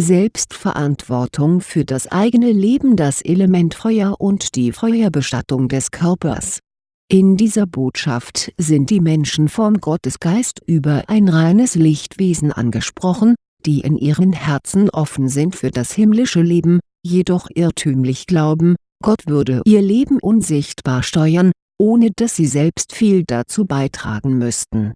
Selbstverantwortung für das eigene Leben das Element Feuer und die Feuerbestattung des Körpers. In dieser Botschaft sind die Menschen vom Gottesgeist über ein reines Lichtwesen angesprochen, die in ihren Herzen offen sind für das himmlische Leben, jedoch irrtümlich glauben, Gott würde ihr Leben unsichtbar steuern, ohne dass sie selbst viel dazu beitragen müssten.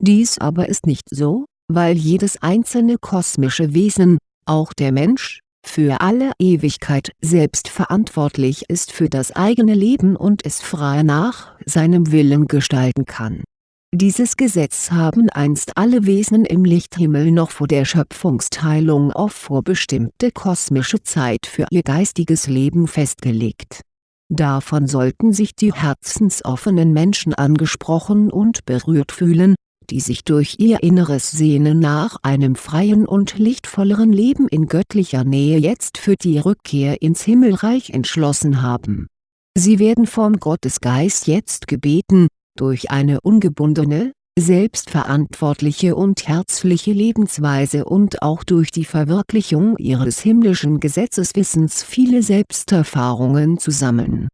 Dies aber ist nicht so, weil jedes einzelne kosmische Wesen, auch der Mensch, für alle Ewigkeit selbst verantwortlich ist für das eigene Leben und es frei nach seinem Willen gestalten kann. Dieses Gesetz haben einst alle Wesen im Lichthimmel noch vor der Schöpfungsteilung auf vorbestimmte kosmische Zeit für ihr geistiges Leben festgelegt. Davon sollten sich die herzensoffenen Menschen angesprochen und berührt fühlen, die sich durch ihr inneres Sehnen nach einem freien und lichtvolleren Leben in göttlicher Nähe jetzt für die Rückkehr ins Himmelreich entschlossen haben. Sie werden vom Gottesgeist jetzt gebeten, durch eine ungebundene, selbstverantwortliche und herzliche Lebensweise und auch durch die Verwirklichung ihres himmlischen Gesetzeswissens viele Selbsterfahrungen zu sammeln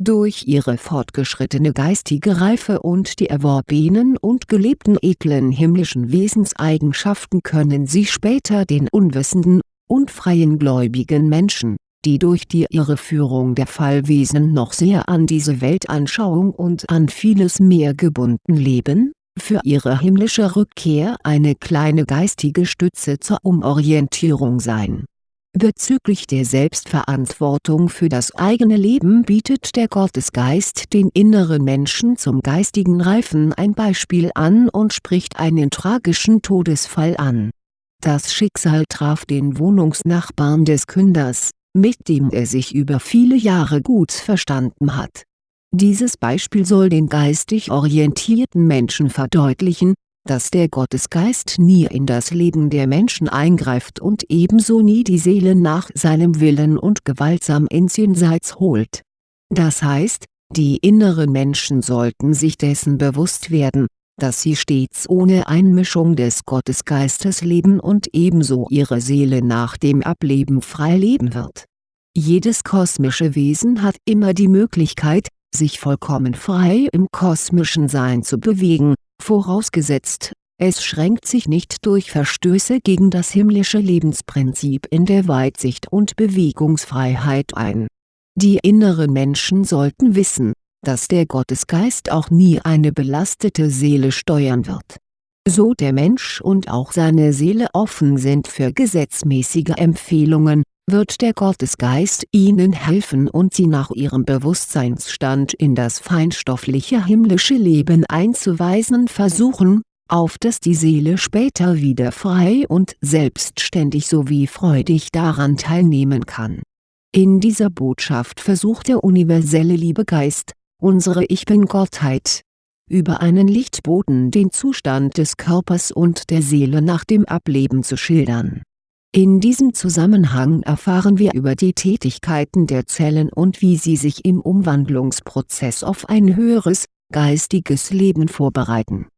durch ihre fortgeschrittene geistige Reife und die erworbenen und gelebten edlen himmlischen Wesenseigenschaften können sie später den unwissenden, unfreien gläubigen Menschen, die durch die Irreführung der Fallwesen noch sehr an diese Weltanschauung und an vieles mehr gebunden leben, für ihre himmlische Rückkehr eine kleine geistige Stütze zur Umorientierung sein Bezüglich der Selbstverantwortung für das eigene Leben bietet der Gottesgeist den inneren Menschen zum geistigen Reifen ein Beispiel an und spricht einen tragischen Todesfall an. Das Schicksal traf den Wohnungsnachbarn des Künders, mit dem er sich über viele Jahre gut verstanden hat. Dieses Beispiel soll den geistig orientierten Menschen verdeutlichen, dass der Gottesgeist nie in das Leben der Menschen eingreift und ebenso nie die Seele nach seinem Willen und gewaltsam ins Jenseits holt. Das heißt, die inneren Menschen sollten sich dessen bewusst werden, dass sie stets ohne Einmischung des Gottesgeistes leben und ebenso ihre Seele nach dem Ableben frei leben wird. Jedes kosmische Wesen hat immer die Möglichkeit, sich vollkommen frei im kosmischen Sein zu bewegen, vorausgesetzt, es schränkt sich nicht durch Verstöße gegen das himmlische Lebensprinzip in der Weitsicht und Bewegungsfreiheit ein. Die inneren Menschen sollten wissen, dass der Gottesgeist auch nie eine belastete Seele steuern wird. So der Mensch und auch seine Seele offen sind für gesetzmäßige Empfehlungen, wird der Gottesgeist ihnen helfen und sie nach ihrem Bewusstseinsstand in das feinstoffliche himmlische Leben einzuweisen versuchen, auf dass die Seele später wieder frei und selbstständig sowie freudig daran teilnehmen kann. In dieser Botschaft versucht der universelle Liebegeist, unsere Ich Bin-Gottheit, über einen Lichtboten den Zustand des Körpers und der Seele nach dem Ableben zu schildern in diesem Zusammenhang erfahren wir über die Tätigkeiten der Zellen und wie sie sich im Umwandlungsprozess auf ein höheres, geistiges Leben vorbereiten.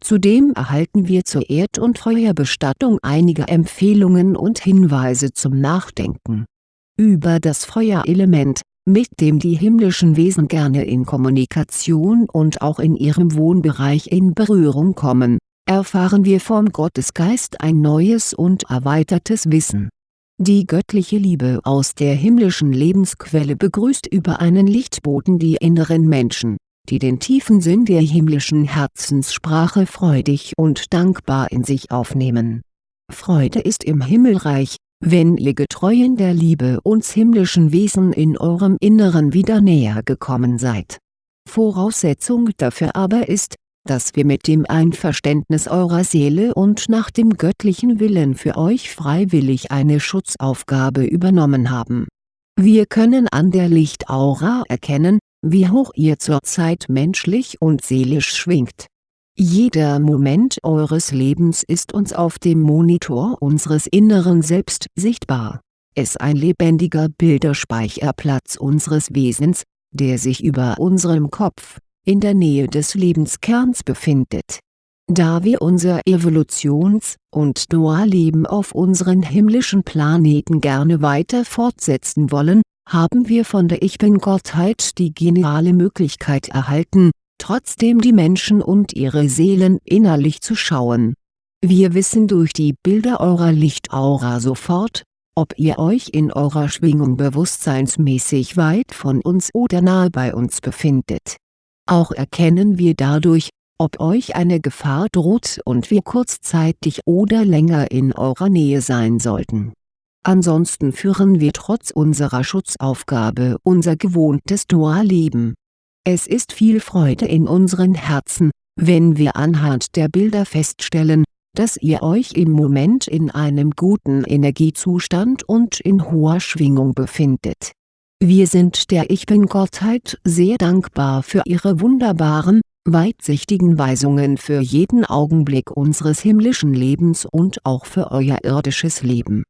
Zudem erhalten wir zur Erd- und Feuerbestattung einige Empfehlungen und Hinweise zum Nachdenken. Über das Feuerelement, mit dem die himmlischen Wesen gerne in Kommunikation und auch in ihrem Wohnbereich in Berührung kommen erfahren wir vom Gottesgeist ein neues und erweitertes Wissen. Die göttliche Liebe aus der himmlischen Lebensquelle begrüßt über einen Lichtboten die inneren Menschen, die den tiefen Sinn der himmlischen Herzenssprache freudig und dankbar in sich aufnehmen. Freude ist im Himmelreich, wenn ihr Getreuen der Liebe uns himmlischen Wesen in eurem Inneren wieder näher gekommen seid. Voraussetzung dafür aber ist, dass wir mit dem Einverständnis eurer Seele und nach dem göttlichen Willen für euch freiwillig eine Schutzaufgabe übernommen haben. Wir können an der Lichtaura erkennen, wie hoch ihr zurzeit menschlich und seelisch schwingt. Jeder Moment eures Lebens ist uns auf dem Monitor unseres inneren Selbst sichtbar. Es ein lebendiger Bilderspeicherplatz unseres Wesens, der sich über unserem Kopf, in der Nähe des Lebenskerns befindet. Da wir unser Evolutions- und Dualleben auf unseren himmlischen Planeten gerne weiter fortsetzen wollen, haben wir von der Ich-Bin-Gottheit die geniale Möglichkeit erhalten, trotzdem die Menschen und ihre Seelen innerlich zu schauen. Wir wissen durch die Bilder eurer Lichtaura sofort, ob ihr euch in eurer Schwingung bewusstseinsmäßig weit von uns oder nahe bei uns befindet. Auch erkennen wir dadurch, ob euch eine Gefahr droht und wir kurzzeitig oder länger in eurer Nähe sein sollten. Ansonsten führen wir trotz unserer Schutzaufgabe unser gewohntes Dualleben. Es ist viel Freude in unseren Herzen, wenn wir anhand der Bilder feststellen, dass ihr euch im Moment in einem guten Energiezustand und in hoher Schwingung befindet. Wir sind der Ich-Bin-Gottheit sehr dankbar für ihre wunderbaren, weitsichtigen Weisungen für jeden Augenblick unseres himmlischen Lebens und auch für euer irdisches Leben.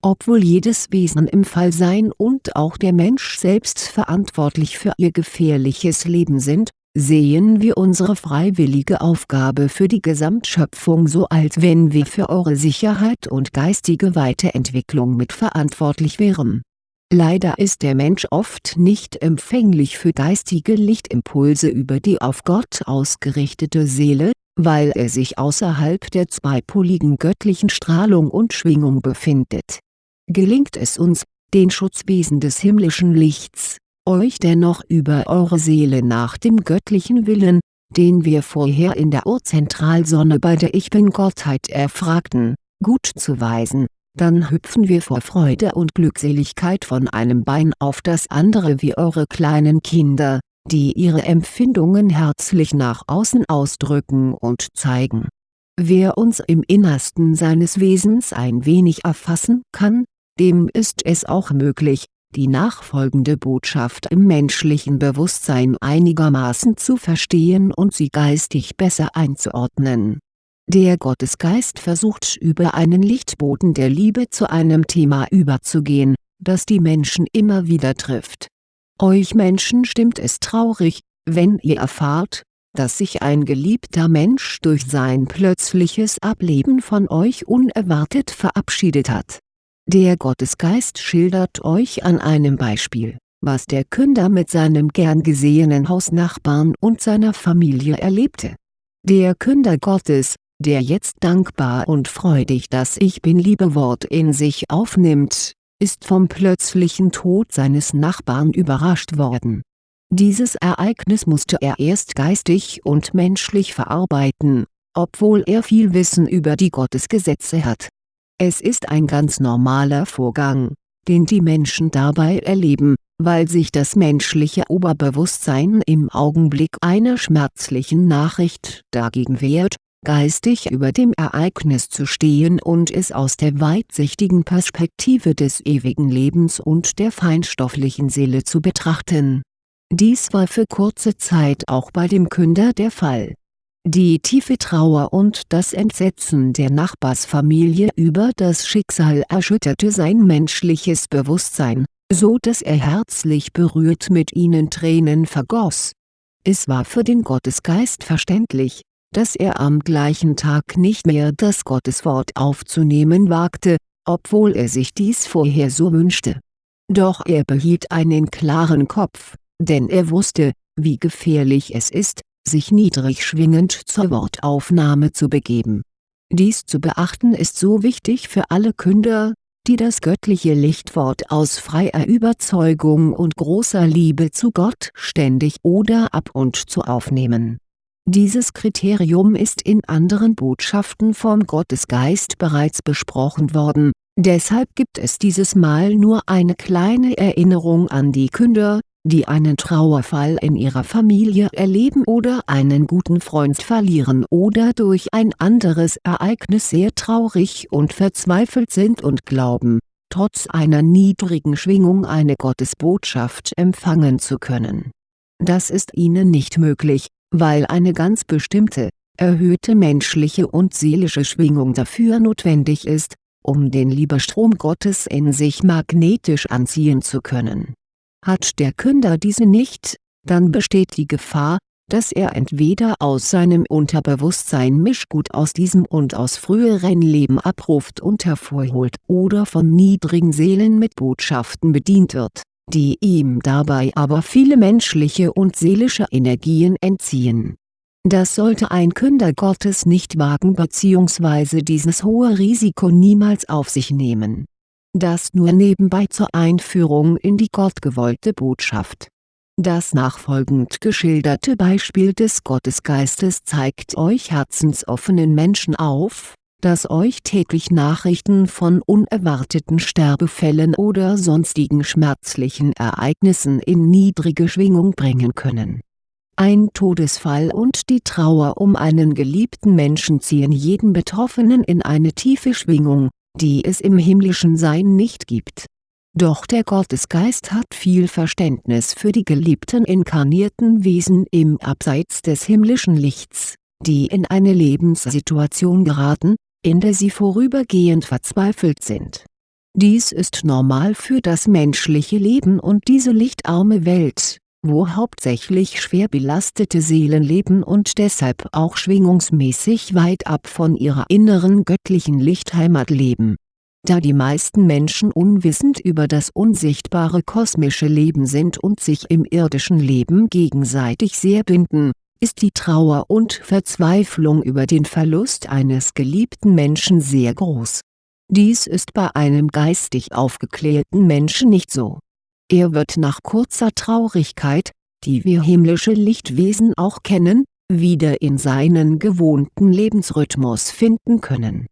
Obwohl jedes Wesen im Fallsein und auch der Mensch selbst verantwortlich für ihr gefährliches Leben sind, sehen wir unsere freiwillige Aufgabe für die Gesamtschöpfung so als wenn wir für eure Sicherheit und geistige Weiterentwicklung mitverantwortlich wären. Leider ist der Mensch oft nicht empfänglich für geistige Lichtimpulse über die auf Gott ausgerichtete Seele, weil er sich außerhalb der zweipoligen göttlichen Strahlung und Schwingung befindet. Gelingt es uns, den Schutzwesen des himmlischen Lichts, euch dennoch über eure Seele nach dem göttlichen Willen, den wir vorher in der Urzentralsonne bei der Ich-Bin-Gottheit erfragten, gut zu weisen, dann hüpfen wir vor Freude und Glückseligkeit von einem Bein auf das andere wie eure kleinen Kinder, die ihre Empfindungen herzlich nach außen ausdrücken und zeigen. Wer uns im Innersten seines Wesens ein wenig erfassen kann, dem ist es auch möglich, die nachfolgende Botschaft im menschlichen Bewusstsein einigermaßen zu verstehen und sie geistig besser einzuordnen. Der Gottesgeist versucht über einen Lichtboden der Liebe zu einem Thema überzugehen, das die Menschen immer wieder trifft. Euch Menschen stimmt es traurig, wenn ihr erfahrt, dass sich ein geliebter Mensch durch sein plötzliches Ableben von euch unerwartet verabschiedet hat der Gottesgeist schildert euch an einem Beispiel, was der Künder mit seinem gern gesehenen Hausnachbarn und seiner Familie erlebte. Der Künder Gottes, der jetzt dankbar und freudig das Ich Bin-Liebewort in sich aufnimmt, ist vom plötzlichen Tod seines Nachbarn überrascht worden. Dieses Ereignis musste er erst geistig und menschlich verarbeiten, obwohl er viel Wissen über die Gottesgesetze hat es ist ein ganz normaler Vorgang, den die Menschen dabei erleben, weil sich das menschliche Oberbewusstsein im Augenblick einer schmerzlichen Nachricht dagegen wehrt, geistig über dem Ereignis zu stehen und es aus der weitsichtigen Perspektive des ewigen Lebens und der feinstofflichen Seele zu betrachten. Dies war für kurze Zeit auch bei dem Künder der Fall die tiefe Trauer und das Entsetzen der Nachbarsfamilie über das Schicksal erschütterte sein menschliches Bewusstsein, so dass er herzlich berührt mit ihnen Tränen vergoss. Es war für den Gottesgeist verständlich, dass er am gleichen Tag nicht mehr das Gotteswort aufzunehmen wagte, obwohl er sich dies vorher so wünschte. Doch er behielt einen klaren Kopf, denn er wusste, wie gefährlich es ist, sich niedrig schwingend zur Wortaufnahme zu begeben. Dies zu beachten ist so wichtig für alle Künder, die das göttliche Lichtwort aus freier Überzeugung und großer Liebe zu Gott ständig oder ab und zu aufnehmen. Dieses Kriterium ist in anderen Botschaften vom Gottesgeist bereits besprochen worden, deshalb gibt es dieses Mal nur eine kleine Erinnerung an die Künder, die einen Trauerfall in ihrer Familie erleben oder einen guten Freund verlieren oder durch ein anderes Ereignis sehr traurig und verzweifelt sind und glauben, trotz einer niedrigen Schwingung eine Gottesbotschaft empfangen zu können. Das ist ihnen nicht möglich, weil eine ganz bestimmte, erhöhte menschliche und seelische Schwingung dafür notwendig ist, um den Liebestrom Gottes in sich magnetisch anziehen zu können. Hat der Künder diese nicht, dann besteht die Gefahr, dass er entweder aus seinem Unterbewusstsein Mischgut aus diesem und aus früheren Leben abruft und hervorholt oder von niedrigen Seelen mit Botschaften bedient wird, die ihm dabei aber viele menschliche und seelische Energien entziehen. Das sollte ein Künder Gottes nicht wagen bzw. dieses hohe Risiko niemals auf sich nehmen. Das nur nebenbei zur Einführung in die gottgewollte Botschaft das nachfolgend geschilderte Beispiel des Gottesgeistes zeigt euch herzensoffenen Menschen auf, dass euch täglich Nachrichten von unerwarteten Sterbefällen oder sonstigen schmerzlichen Ereignissen in niedrige Schwingung bringen können. Ein Todesfall und die Trauer um einen geliebten Menschen ziehen jeden Betroffenen in eine tiefe Schwingung, die es im himmlischen Sein nicht gibt doch der Gottesgeist hat viel Verständnis für die geliebten inkarnierten Wesen im Abseits des himmlischen Lichts, die in eine Lebenssituation geraten, in der sie vorübergehend verzweifelt sind. Dies ist normal für das menschliche Leben und diese lichtarme Welt, wo hauptsächlich schwer belastete Seelen leben und deshalb auch schwingungsmäßig weit ab von ihrer inneren göttlichen Lichtheimat leben da die meisten Menschen unwissend über das unsichtbare kosmische Leben sind und sich im irdischen Leben gegenseitig sehr binden, ist die Trauer und Verzweiflung über den Verlust eines geliebten Menschen sehr groß. Dies ist bei einem geistig aufgeklärten Menschen nicht so. Er wird nach kurzer Traurigkeit, die wir himmlische Lichtwesen auch kennen, wieder in seinen gewohnten Lebensrhythmus finden können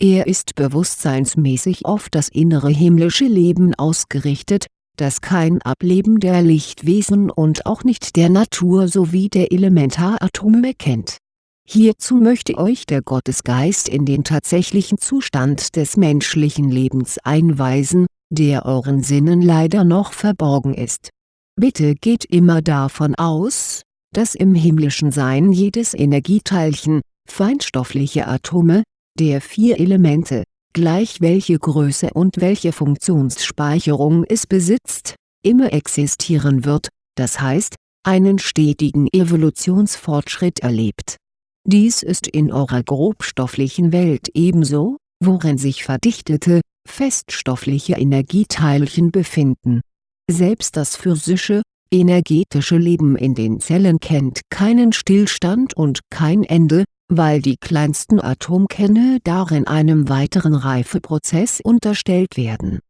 er ist bewusstseinsmäßig auf das innere himmlische Leben ausgerichtet, das kein Ableben der Lichtwesen und auch nicht der Natur sowie der Elementaratome kennt. Hierzu möchte euch der Gottesgeist in den tatsächlichen Zustand des menschlichen Lebens einweisen, der euren Sinnen leider noch verborgen ist. Bitte geht immer davon aus, dass im himmlischen Sein jedes Energieteilchen, feinstoffliche Atome, der vier Elemente, gleich welche Größe und welche Funktionsspeicherung es besitzt, immer existieren wird, das heißt, einen stetigen Evolutionsfortschritt erlebt. Dies ist in eurer grobstofflichen Welt ebenso, worin sich verdichtete, feststoffliche Energieteilchen befinden. Selbst das physische, energetische Leben in den Zellen kennt keinen Stillstand und kein Ende, weil die kleinsten Atomkerne darin einem weiteren Reifeprozess unterstellt werden.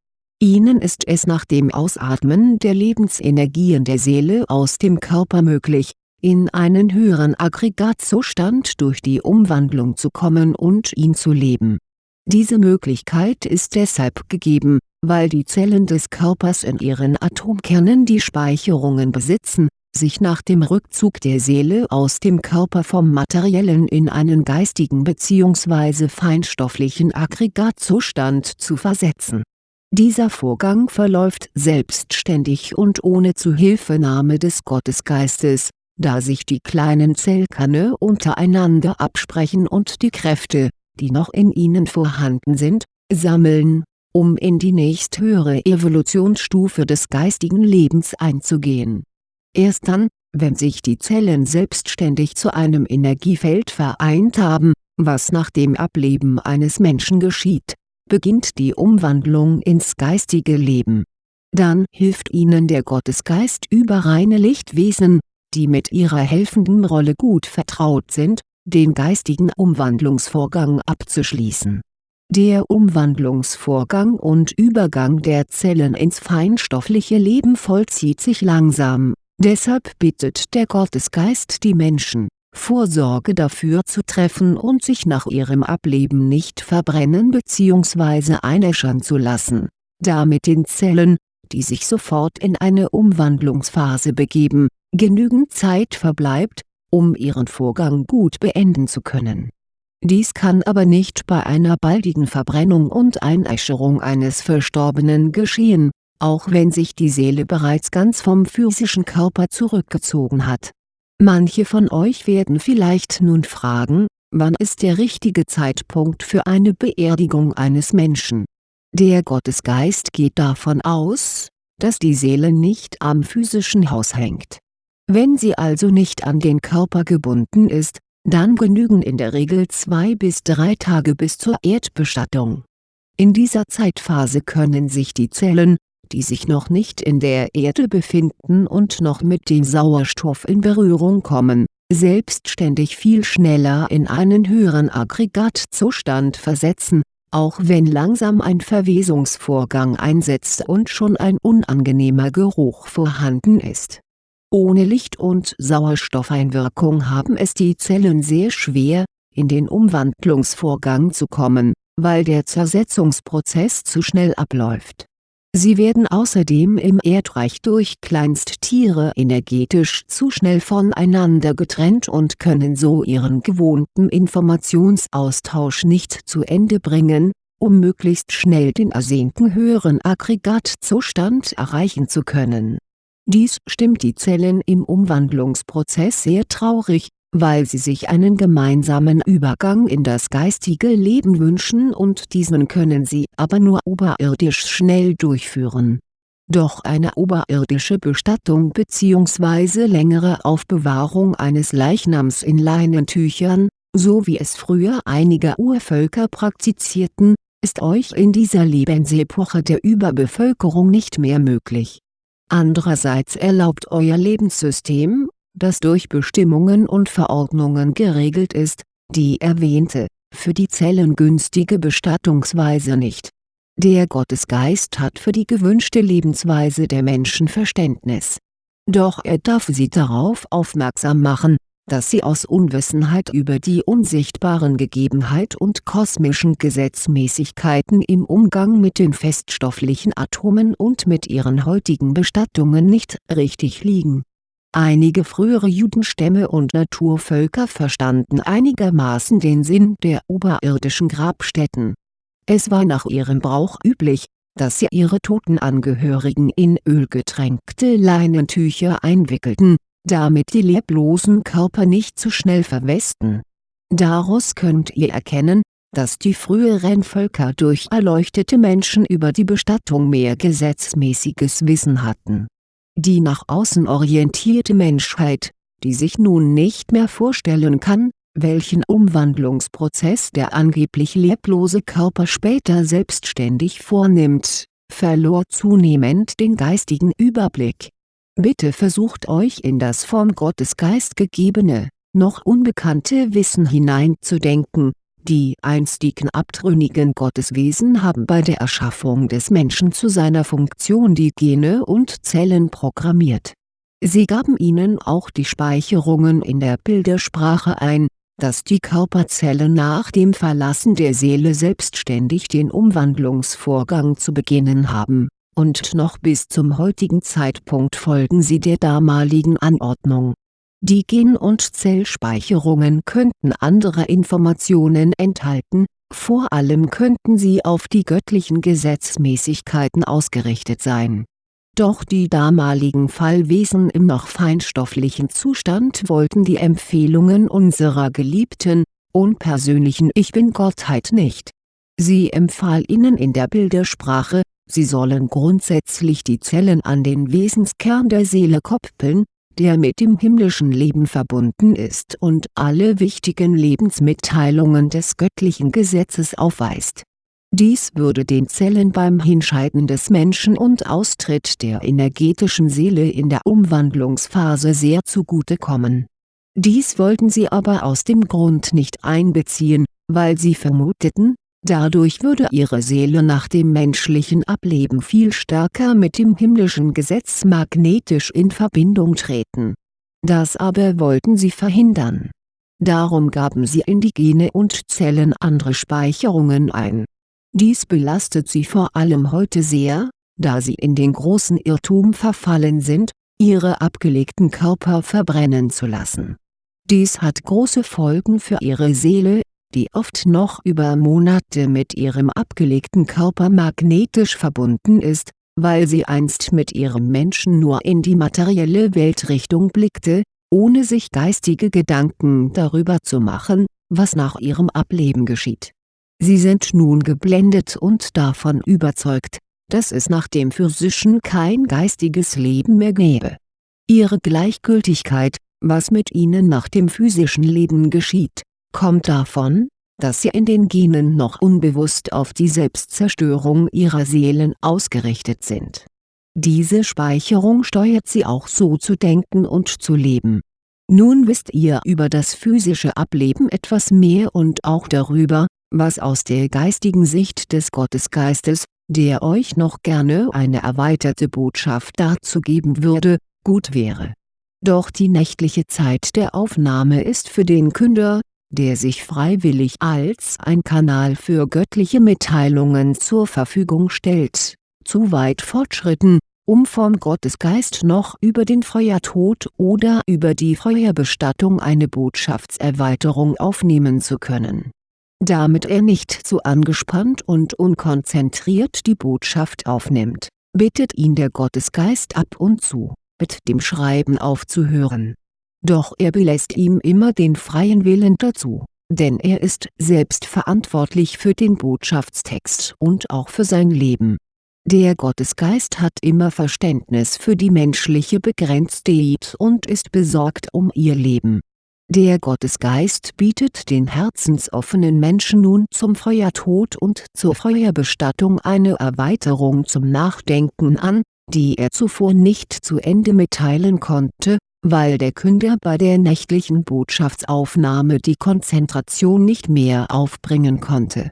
Ihnen ist es nach dem Ausatmen der Lebensenergien der Seele aus dem Körper möglich, in einen höheren Aggregatzustand durch die Umwandlung zu kommen und ihn zu leben. Diese Möglichkeit ist deshalb gegeben, weil die Zellen des Körpers in ihren Atomkernen die Speicherungen besitzen, sich nach dem Rückzug der Seele aus dem Körper vom materiellen in einen geistigen bzw. feinstofflichen Aggregatzustand zu versetzen. Dieser Vorgang verläuft selbstständig und ohne Zuhilfenahme des Gottesgeistes, da sich die kleinen Zellkerne untereinander absprechen und die Kräfte, die noch in ihnen vorhanden sind, sammeln, um in die nächsthöhere Evolutionsstufe des geistigen Lebens einzugehen Erst dann, wenn sich die Zellen selbstständig zu einem Energiefeld vereint haben, was nach dem Ableben eines Menschen geschieht, beginnt die Umwandlung ins geistige Leben. Dann hilft ihnen der Gottesgeist über reine Lichtwesen, die mit ihrer helfenden Rolle gut vertraut sind, den geistigen Umwandlungsvorgang abzuschließen. Der Umwandlungsvorgang und Übergang der Zellen ins feinstoffliche Leben vollzieht sich langsam Deshalb bittet der Gottesgeist die Menschen, Vorsorge dafür zu treffen und sich nach ihrem Ableben nicht verbrennen bzw. einäschern zu lassen, damit den Zellen, die sich sofort in eine Umwandlungsphase begeben, genügend Zeit verbleibt, um ihren Vorgang gut beenden zu können. Dies kann aber nicht bei einer baldigen Verbrennung und Einäscherung eines Verstorbenen geschehen, auch wenn sich die Seele bereits ganz vom physischen Körper zurückgezogen hat. Manche von euch werden vielleicht nun fragen, wann ist der richtige Zeitpunkt für eine Beerdigung eines Menschen? Der Gottesgeist geht davon aus, dass die Seele nicht am physischen Haus hängt. Wenn sie also nicht an den Körper gebunden ist, dann genügen in der Regel zwei bis drei Tage bis zur Erdbestattung. In dieser Zeitphase können sich die Zellen, die sich noch nicht in der Erde befinden und noch mit dem Sauerstoff in Berührung kommen, selbstständig viel schneller in einen höheren Aggregatzustand versetzen, auch wenn langsam ein Verwesungsvorgang einsetzt und schon ein unangenehmer Geruch vorhanden ist. Ohne Licht- und Sauerstoffeinwirkung haben es die Zellen sehr schwer, in den Umwandlungsvorgang zu kommen, weil der Zersetzungsprozess zu schnell abläuft Sie werden außerdem im Erdreich durch Kleinsttiere energetisch zu schnell voneinander getrennt und können so ihren gewohnten Informationsaustausch nicht zu Ende bringen, um möglichst schnell den ersehnten höheren Aggregatzustand erreichen zu können. Dies stimmt die Zellen im Umwandlungsprozess sehr traurig, weil sie sich einen gemeinsamen Übergang in das geistige Leben wünschen und diesen können sie aber nur oberirdisch schnell durchführen. Doch eine oberirdische Bestattung bzw. längere Aufbewahrung eines Leichnams in Leinentüchern, so wie es früher einige Urvölker praktizierten, ist euch in dieser Lebensepoche der Überbevölkerung nicht mehr möglich. Andererseits erlaubt euer Lebenssystem, das durch Bestimmungen und Verordnungen geregelt ist, die erwähnte, für die Zellen günstige Bestattungsweise nicht. Der Gottesgeist hat für die gewünschte Lebensweise der Menschen Verständnis. Doch er darf sie darauf aufmerksam machen, dass sie aus Unwissenheit über die unsichtbaren Gegebenheit und kosmischen Gesetzmäßigkeiten im Umgang mit den feststofflichen Atomen und mit ihren heutigen Bestattungen nicht richtig liegen Einige frühere Judenstämme und Naturvölker verstanden einigermaßen den Sinn der oberirdischen Grabstätten. Es war nach ihrem Brauch üblich, dass sie ihre toten Angehörigen in ölgetränkte Leinentücher einwickelten, damit die leblosen Körper nicht zu schnell verwesten. Daraus könnt ihr erkennen, dass die früheren Völker durch erleuchtete Menschen über die Bestattung mehr gesetzmäßiges Wissen hatten die nach außen orientierte Menschheit, die sich nun nicht mehr vorstellen kann, welchen Umwandlungsprozess der angeblich leblose Körper später selbstständig vornimmt, verlor zunehmend den geistigen Überblick. Bitte versucht euch in das vom Gottesgeist gegebene, noch unbekannte Wissen hineinzudenken, die einstigen abtrünnigen Gotteswesen haben bei der Erschaffung des Menschen zu seiner Funktion die Gene und Zellen programmiert. Sie gaben ihnen auch die Speicherungen in der Bildersprache ein, dass die Körperzellen nach dem Verlassen der Seele selbstständig den Umwandlungsvorgang zu beginnen haben, und noch bis zum heutigen Zeitpunkt folgen sie der damaligen Anordnung die Gen- und Zellspeicherungen könnten andere Informationen enthalten, vor allem könnten sie auf die göttlichen Gesetzmäßigkeiten ausgerichtet sein. Doch die damaligen Fallwesen im noch feinstofflichen Zustand wollten die Empfehlungen unserer geliebten, unpersönlichen Ich Bin-Gottheit nicht. Sie empfahl ihnen in der Bildersprache, sie sollen grundsätzlich die Zellen an den Wesenskern der Seele koppeln, der mit dem himmlischen Leben verbunden ist und alle wichtigen Lebensmitteilungen des göttlichen Gesetzes aufweist. Dies würde den Zellen beim Hinscheiden des Menschen und Austritt der energetischen Seele in der Umwandlungsphase sehr zugutekommen. Dies wollten sie aber aus dem Grund nicht einbeziehen, weil sie vermuteten, Dadurch würde ihre Seele nach dem menschlichen Ableben viel stärker mit dem himmlischen Gesetz magnetisch in Verbindung treten. Das aber wollten sie verhindern. Darum gaben sie in die Gene und Zellen andere Speicherungen ein. Dies belastet sie vor allem heute sehr, da sie in den großen Irrtum verfallen sind, ihre abgelegten Körper verbrennen zu lassen. Dies hat große Folgen für ihre Seele die oft noch über Monate mit ihrem abgelegten Körper magnetisch verbunden ist, weil sie einst mit ihrem Menschen nur in die materielle Weltrichtung blickte, ohne sich geistige Gedanken darüber zu machen, was nach ihrem Ableben geschieht. Sie sind nun geblendet und davon überzeugt, dass es nach dem physischen kein geistiges Leben mehr gäbe Ihre Gleichgültigkeit, was mit ihnen nach dem physischen Leben geschieht, kommt davon, dass sie in den Genen noch unbewusst auf die Selbstzerstörung ihrer Seelen ausgerichtet sind. Diese Speicherung steuert sie auch so zu denken und zu leben. Nun wisst ihr über das physische Ableben etwas mehr und auch darüber, was aus der geistigen Sicht des Gottesgeistes, der euch noch gerne eine erweiterte Botschaft dazu geben würde, gut wäre. Doch die nächtliche Zeit der Aufnahme ist für den Künder, der sich freiwillig als ein Kanal für göttliche Mitteilungen zur Verfügung stellt, zu weit fortschritten, um vom Gottesgeist noch über den Feuertod oder über die Feuerbestattung eine Botschaftserweiterung aufnehmen zu können. Damit er nicht zu angespannt und unkonzentriert die Botschaft aufnimmt, bittet ihn der Gottesgeist ab und zu, mit dem Schreiben aufzuhören doch er belässt ihm immer den freien Willen dazu, denn er ist selbst verantwortlich für den Botschaftstext und auch für sein Leben. Der Gottesgeist hat immer Verständnis für die menschliche Begrenztheit und ist besorgt um ihr Leben. Der Gottesgeist bietet den herzensoffenen Menschen nun zum Feuertod und zur Feuerbestattung eine Erweiterung zum Nachdenken an, die er zuvor nicht zu Ende mitteilen konnte, weil der Künder bei der nächtlichen Botschaftsaufnahme die Konzentration nicht mehr aufbringen konnte.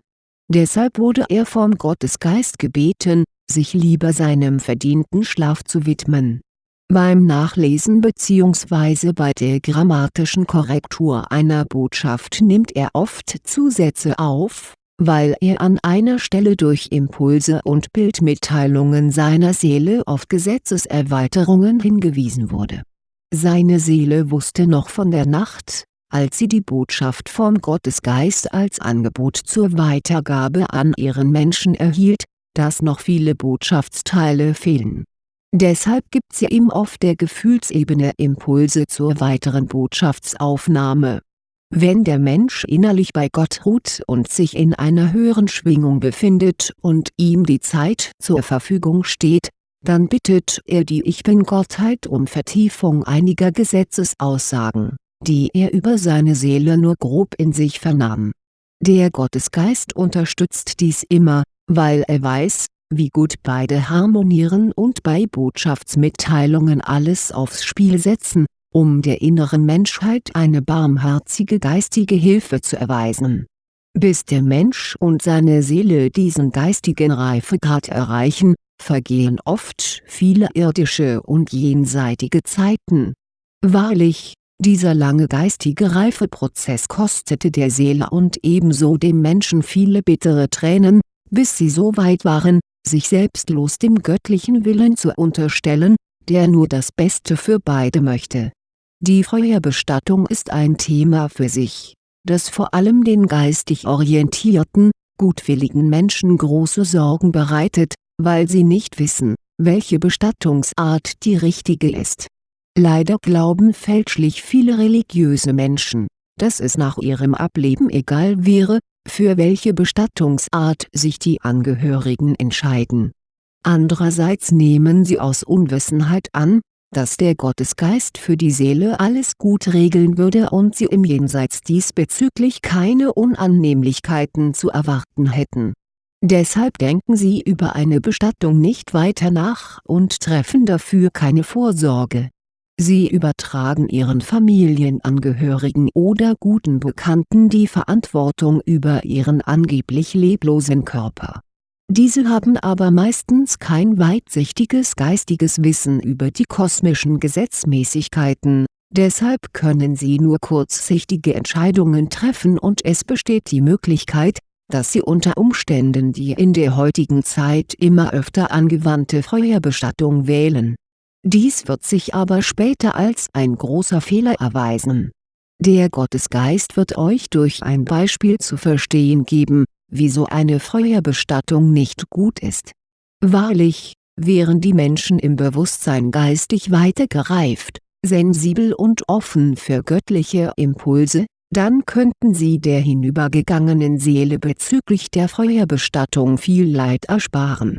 Deshalb wurde er vom Gottesgeist gebeten, sich lieber seinem verdienten Schlaf zu widmen. Beim Nachlesen bzw. bei der grammatischen Korrektur einer Botschaft nimmt er oft Zusätze auf, weil er an einer Stelle durch Impulse und Bildmitteilungen seiner Seele auf Gesetzeserweiterungen hingewiesen wurde seine Seele wusste noch von der Nacht, als sie die Botschaft vom Gottesgeist als Angebot zur Weitergabe an ihren Menschen erhielt, dass noch viele Botschaftsteile fehlen. Deshalb gibt sie ihm auf der Gefühlsebene Impulse zur weiteren Botschaftsaufnahme. Wenn der Mensch innerlich bei Gott ruht und sich in einer höheren Schwingung befindet und ihm die Zeit zur Verfügung steht, dann bittet er die Ich-Bin-Gottheit um Vertiefung einiger Gesetzesaussagen, die er über seine Seele nur grob in sich vernahm. Der Gottesgeist unterstützt dies immer, weil er weiß, wie gut beide harmonieren und bei Botschaftsmitteilungen alles aufs Spiel setzen, um der inneren Menschheit eine barmherzige geistige Hilfe zu erweisen. Bis der Mensch und seine Seele diesen geistigen Reifegrad erreichen, vergehen oft viele irdische und jenseitige Zeiten. Wahrlich, dieser lange geistige Reifeprozess kostete der Seele und ebenso dem Menschen viele bittere Tränen, bis sie so weit waren, sich selbstlos dem göttlichen Willen zu unterstellen, der nur das Beste für beide möchte. Die Feuerbestattung ist ein Thema für sich, das vor allem den geistig orientierten, gutwilligen Menschen große Sorgen bereitet, weil sie nicht wissen, welche Bestattungsart die richtige ist. Leider glauben fälschlich viele religiöse Menschen, dass es nach ihrem Ableben egal wäre, für welche Bestattungsart sich die Angehörigen entscheiden. Andererseits nehmen sie aus Unwissenheit an, dass der Gottesgeist für die Seele alles gut regeln würde und sie im Jenseits diesbezüglich keine Unannehmlichkeiten zu erwarten hätten Deshalb denken sie über eine Bestattung nicht weiter nach und treffen dafür keine Vorsorge. Sie übertragen ihren Familienangehörigen oder guten Bekannten die Verantwortung über ihren angeblich leblosen Körper. Diese haben aber meistens kein weitsichtiges geistiges Wissen über die kosmischen Gesetzmäßigkeiten, deshalb können sie nur kurzsichtige Entscheidungen treffen und es besteht die Möglichkeit, dass sie unter Umständen die in der heutigen Zeit immer öfter angewandte Feuerbestattung wählen. Dies wird sich aber später als ein großer Fehler erweisen. Der Gottesgeist wird euch durch ein Beispiel zu verstehen geben, wieso eine Feuerbestattung nicht gut ist. Wahrlich, wären die Menschen im Bewusstsein geistig weiter gereift, sensibel und offen für göttliche Impulse, dann könnten sie der hinübergegangenen Seele bezüglich der Feuerbestattung viel Leid ersparen.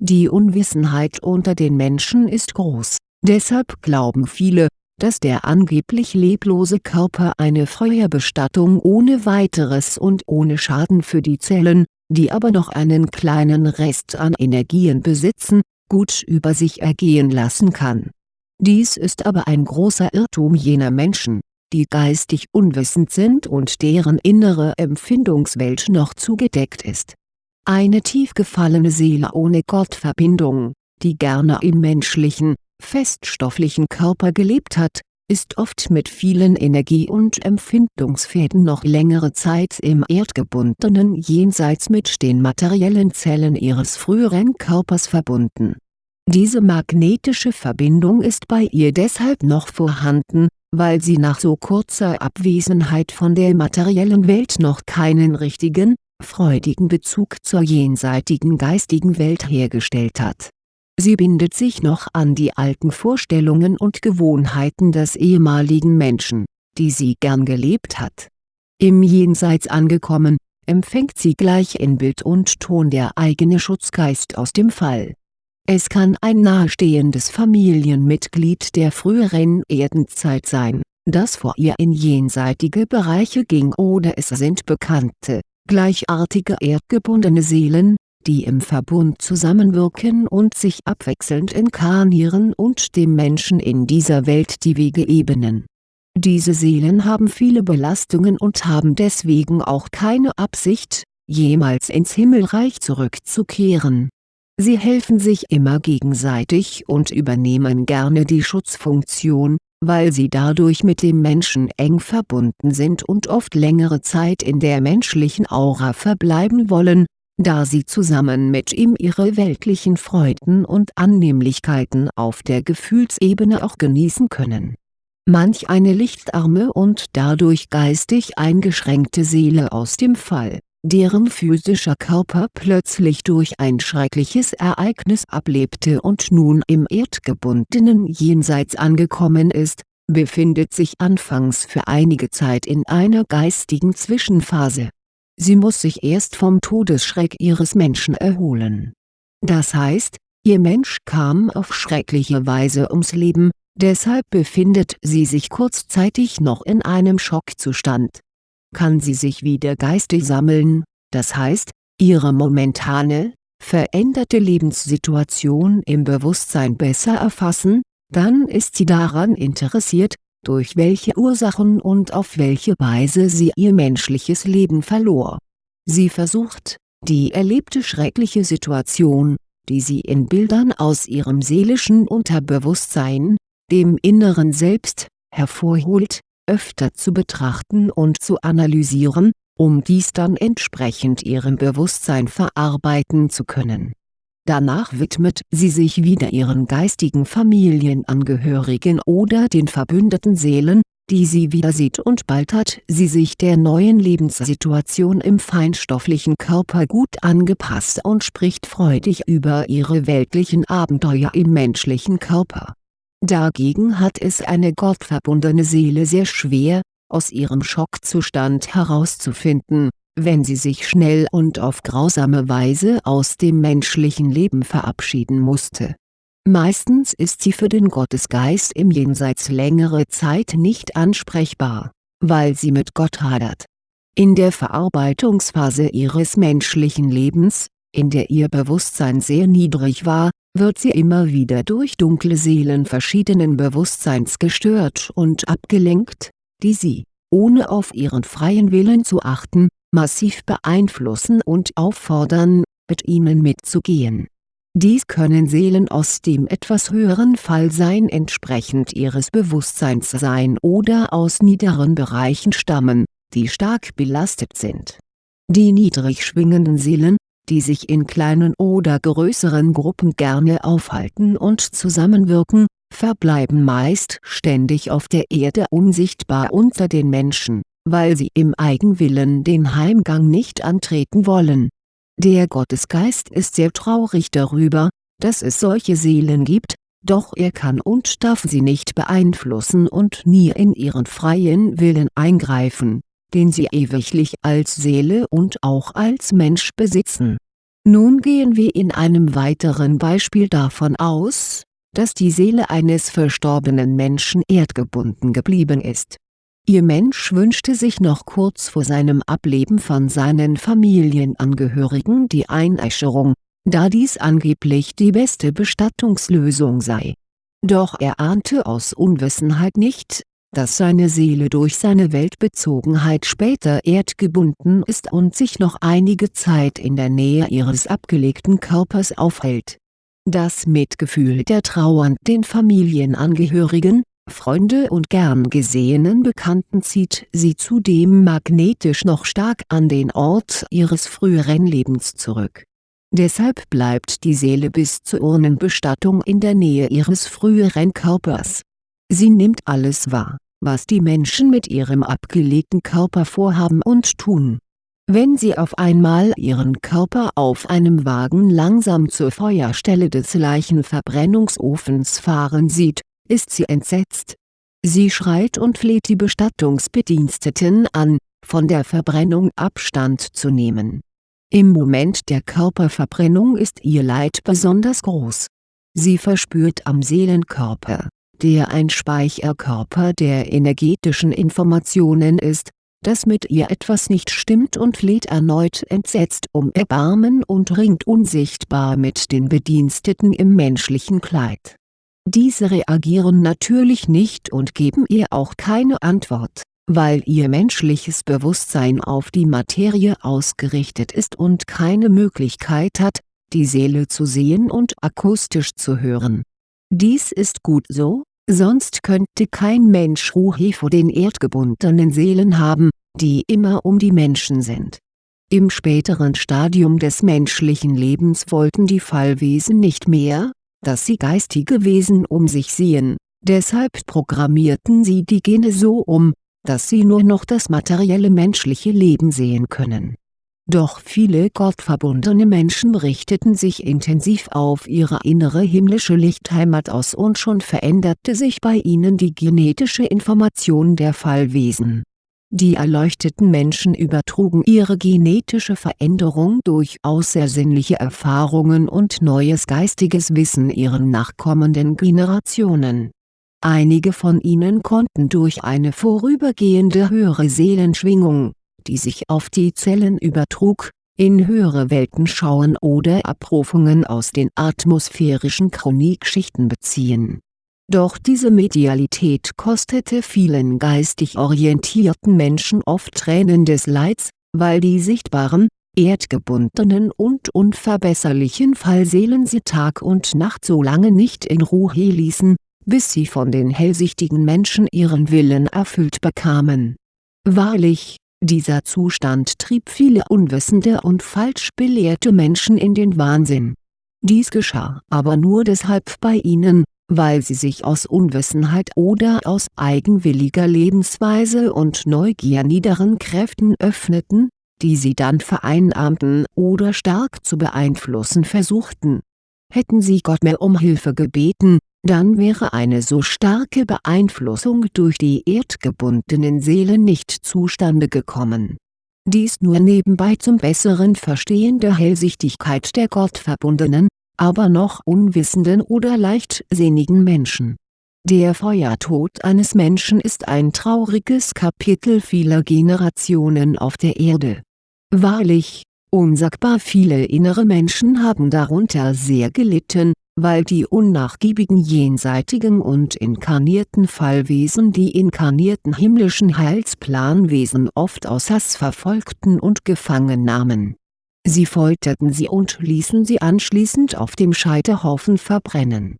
Die Unwissenheit unter den Menschen ist groß, Deshalb glauben viele, dass der angeblich leblose Körper eine Feuerbestattung ohne weiteres und ohne Schaden für die Zellen, die aber noch einen kleinen Rest an Energien besitzen, gut über sich ergehen lassen kann. Dies ist aber ein großer Irrtum jener Menschen, die geistig unwissend sind und deren innere Empfindungswelt noch zugedeckt ist. Eine tief gefallene Seele ohne Gottverbindung, die gerne im menschlichen, feststofflichen Körper gelebt hat, ist oft mit vielen Energie- und Empfindungsfäden noch längere Zeit im erdgebundenen Jenseits mit den materiellen Zellen ihres früheren Körpers verbunden. Diese magnetische Verbindung ist bei ihr deshalb noch vorhanden, weil sie nach so kurzer Abwesenheit von der materiellen Welt noch keinen richtigen, freudigen Bezug zur jenseitigen geistigen Welt hergestellt hat Sie bindet sich noch an die alten Vorstellungen und Gewohnheiten des ehemaligen Menschen, die sie gern gelebt hat. Im Jenseits angekommen, empfängt sie gleich in Bild und Ton der eigene Schutzgeist aus dem Fall. Es kann ein nahestehendes Familienmitglied der früheren Erdenzeit sein, das vor ihr in jenseitige Bereiche ging oder es sind bekannte, gleichartige erdgebundene Seelen, die im Verbund zusammenwirken und sich abwechselnd inkarnieren und dem Menschen in dieser Welt die Wege ebnen. Diese Seelen haben viele Belastungen und haben deswegen auch keine Absicht, jemals ins Himmelreich zurückzukehren. Sie helfen sich immer gegenseitig und übernehmen gerne die Schutzfunktion, weil sie dadurch mit dem Menschen eng verbunden sind und oft längere Zeit in der menschlichen Aura verbleiben wollen, da sie zusammen mit ihm ihre weltlichen Freuden und Annehmlichkeiten auf der Gefühlsebene auch genießen können. Manch eine lichtarme und dadurch geistig eingeschränkte Seele aus dem Fall, deren physischer Körper plötzlich durch ein schreckliches Ereignis ablebte und nun im erdgebundenen Jenseits angekommen ist, befindet sich anfangs für einige Zeit in einer geistigen Zwischenphase Sie muss sich erst vom Todesschreck ihres Menschen erholen. Das heißt, ihr Mensch kam auf schreckliche Weise ums Leben, deshalb befindet sie sich kurzzeitig noch in einem Schockzustand. Kann sie sich wieder geistig sammeln, das heißt, ihre momentane, veränderte Lebenssituation im Bewusstsein besser erfassen, dann ist sie daran interessiert, durch welche Ursachen und auf welche Weise sie ihr menschliches Leben verlor. Sie versucht, die erlebte schreckliche Situation, die sie in Bildern aus ihrem seelischen Unterbewusstsein, dem inneren Selbst, hervorholt, öfter zu betrachten und zu analysieren, um dies dann entsprechend ihrem Bewusstsein verarbeiten zu können Danach widmet sie sich wieder ihren geistigen Familienangehörigen oder den verbündeten Seelen, die sie wieder sieht und bald hat sie sich der neuen Lebenssituation im feinstofflichen Körper gut angepasst und spricht freudig über ihre weltlichen Abenteuer im menschlichen Körper. Dagegen hat es eine gottverbundene Seele sehr schwer, aus ihrem Schockzustand herauszufinden wenn sie sich schnell und auf grausame Weise aus dem menschlichen Leben verabschieden musste. Meistens ist sie für den Gottesgeist im Jenseits längere Zeit nicht ansprechbar, weil sie mit Gott hadert. In der Verarbeitungsphase ihres menschlichen Lebens, in der ihr Bewusstsein sehr niedrig war, wird sie immer wieder durch dunkle Seelen verschiedenen Bewusstseins gestört und abgelenkt, die sie, ohne auf ihren freien Willen zu achten, massiv beeinflussen und auffordern, mit ihnen mitzugehen. Dies können Seelen aus dem etwas höheren Fallsein entsprechend ihres Bewusstseins sein oder aus niederen Bereichen stammen, die stark belastet sind. Die niedrig schwingenden Seelen, die sich in kleinen oder größeren Gruppen gerne aufhalten und zusammenwirken, verbleiben meist ständig auf der Erde unsichtbar unter den Menschen weil sie im Eigenwillen den Heimgang nicht antreten wollen. Der Gottesgeist ist sehr traurig darüber, dass es solche Seelen gibt, doch er kann und darf sie nicht beeinflussen und nie in ihren freien Willen eingreifen, den sie ewiglich als Seele und auch als Mensch besitzen. Nun gehen wir in einem weiteren Beispiel davon aus, dass die Seele eines verstorbenen Menschen erdgebunden geblieben ist. Ihr Mensch wünschte sich noch kurz vor seinem Ableben von seinen Familienangehörigen die Einäscherung, da dies angeblich die beste Bestattungslösung sei. Doch er ahnte aus Unwissenheit nicht, dass seine Seele durch seine Weltbezogenheit später erdgebunden ist und sich noch einige Zeit in der Nähe ihres abgelegten Körpers aufhält. Das Mitgefühl der trauernden Familienangehörigen, Freunde und gern gesehenen Bekannten zieht sie zudem magnetisch noch stark an den Ort ihres früheren Lebens zurück. Deshalb bleibt die Seele bis zur Urnenbestattung in der Nähe ihres früheren Körpers Sie nimmt alles wahr, was die Menschen mit ihrem abgelegten Körper vorhaben und tun. Wenn sie auf einmal ihren Körper auf einem Wagen langsam zur Feuerstelle des Leichenverbrennungsofens fahren sieht, ist sie entsetzt. Sie schreit und fleht die Bestattungsbediensteten an, von der Verbrennung Abstand zu nehmen. Im Moment der Körperverbrennung ist ihr Leid besonders groß. Sie verspürt am Seelenkörper der ein Speicherkörper der energetischen Informationen ist, dass mit ihr etwas nicht stimmt und fleht erneut entsetzt um Erbarmen und ringt unsichtbar mit den Bediensteten im menschlichen Kleid. Diese reagieren natürlich nicht und geben ihr auch keine Antwort, weil ihr menschliches Bewusstsein auf die Materie ausgerichtet ist und keine Möglichkeit hat, die Seele zu sehen und akustisch zu hören. Dies ist gut so, Sonst könnte kein Mensch Ruhe vor den erdgebundenen Seelen haben, die immer um die Menschen sind. Im späteren Stadium des menschlichen Lebens wollten die Fallwesen nicht mehr, dass sie geistige Wesen um sich sehen, deshalb programmierten sie die Gene so um, dass sie nur noch das materielle menschliche Leben sehen können doch viele gottverbundene Menschen richteten sich intensiv auf ihre innere himmlische Lichtheimat aus und schon veränderte sich bei ihnen die genetische Information der Fallwesen. Die erleuchteten Menschen übertrugen ihre genetische Veränderung durch außersinnliche Erfahrungen und neues geistiges Wissen ihren nachkommenden Generationen. Einige von ihnen konnten durch eine vorübergehende höhere Seelenschwingung die sich auf die Zellen übertrug, in höhere Welten schauen oder Abrufungen aus den atmosphärischen Chronikschichten beziehen. Doch diese Medialität kostete vielen geistig orientierten Menschen oft Tränen des Leids, weil die sichtbaren, erdgebundenen und unverbesserlichen Fallseelen sie Tag und Nacht so lange nicht in Ruhe ließen, bis sie von den hellsichtigen Menschen ihren Willen erfüllt bekamen. Wahrlich, dieser Zustand trieb viele unwissende und falsch belehrte Menschen in den Wahnsinn. Dies geschah aber nur deshalb bei ihnen, weil sie sich aus Unwissenheit oder aus eigenwilliger Lebensweise und Neugier niederen Kräften öffneten, die sie dann vereinnahmten oder stark zu beeinflussen versuchten. Hätten sie Gott mehr um Hilfe gebeten, dann wäre eine so starke Beeinflussung durch die erdgebundenen Seelen nicht zustande gekommen. Dies nur nebenbei zum besseren Verstehen der Hellsichtigkeit der gottverbundenen, aber noch unwissenden oder leichtsinnigen Menschen. Der Feuertod eines Menschen ist ein trauriges Kapitel vieler Generationen auf der Erde. Wahrlich, unsagbar viele innere Menschen haben darunter sehr gelitten, weil die unnachgiebigen jenseitigen und inkarnierten Fallwesen die inkarnierten himmlischen Heilsplanwesen oft aus Hass verfolgten und gefangen nahmen. Sie folterten sie und ließen sie anschließend auf dem Scheiterhaufen verbrennen.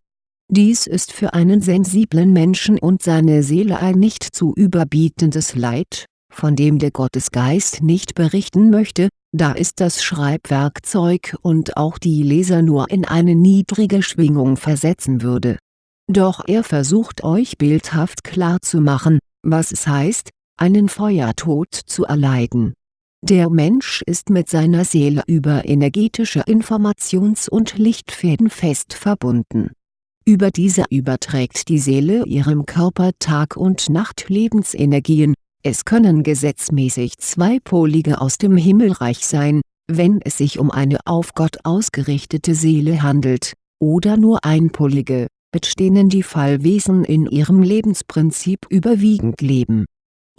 Dies ist für einen sensiblen Menschen und seine Seele ein nicht zu überbietendes Leid, von dem der Gottesgeist nicht berichten möchte, da ist das Schreibwerkzeug und auch die Leser nur in eine niedrige Schwingung versetzen würde. Doch er versucht euch bildhaft klarzumachen, was es heißt, einen Feuertod zu erleiden. Der Mensch ist mit seiner Seele über energetische Informations- und Lichtfäden fest verbunden. Über diese überträgt die Seele ihrem Körper Tag- und Nachtlebensenergien, es können gesetzmäßig zweipolige aus dem Himmelreich sein, wenn es sich um eine auf Gott ausgerichtete Seele handelt, oder nur einpolige, mit denen die Fallwesen in ihrem Lebensprinzip überwiegend leben.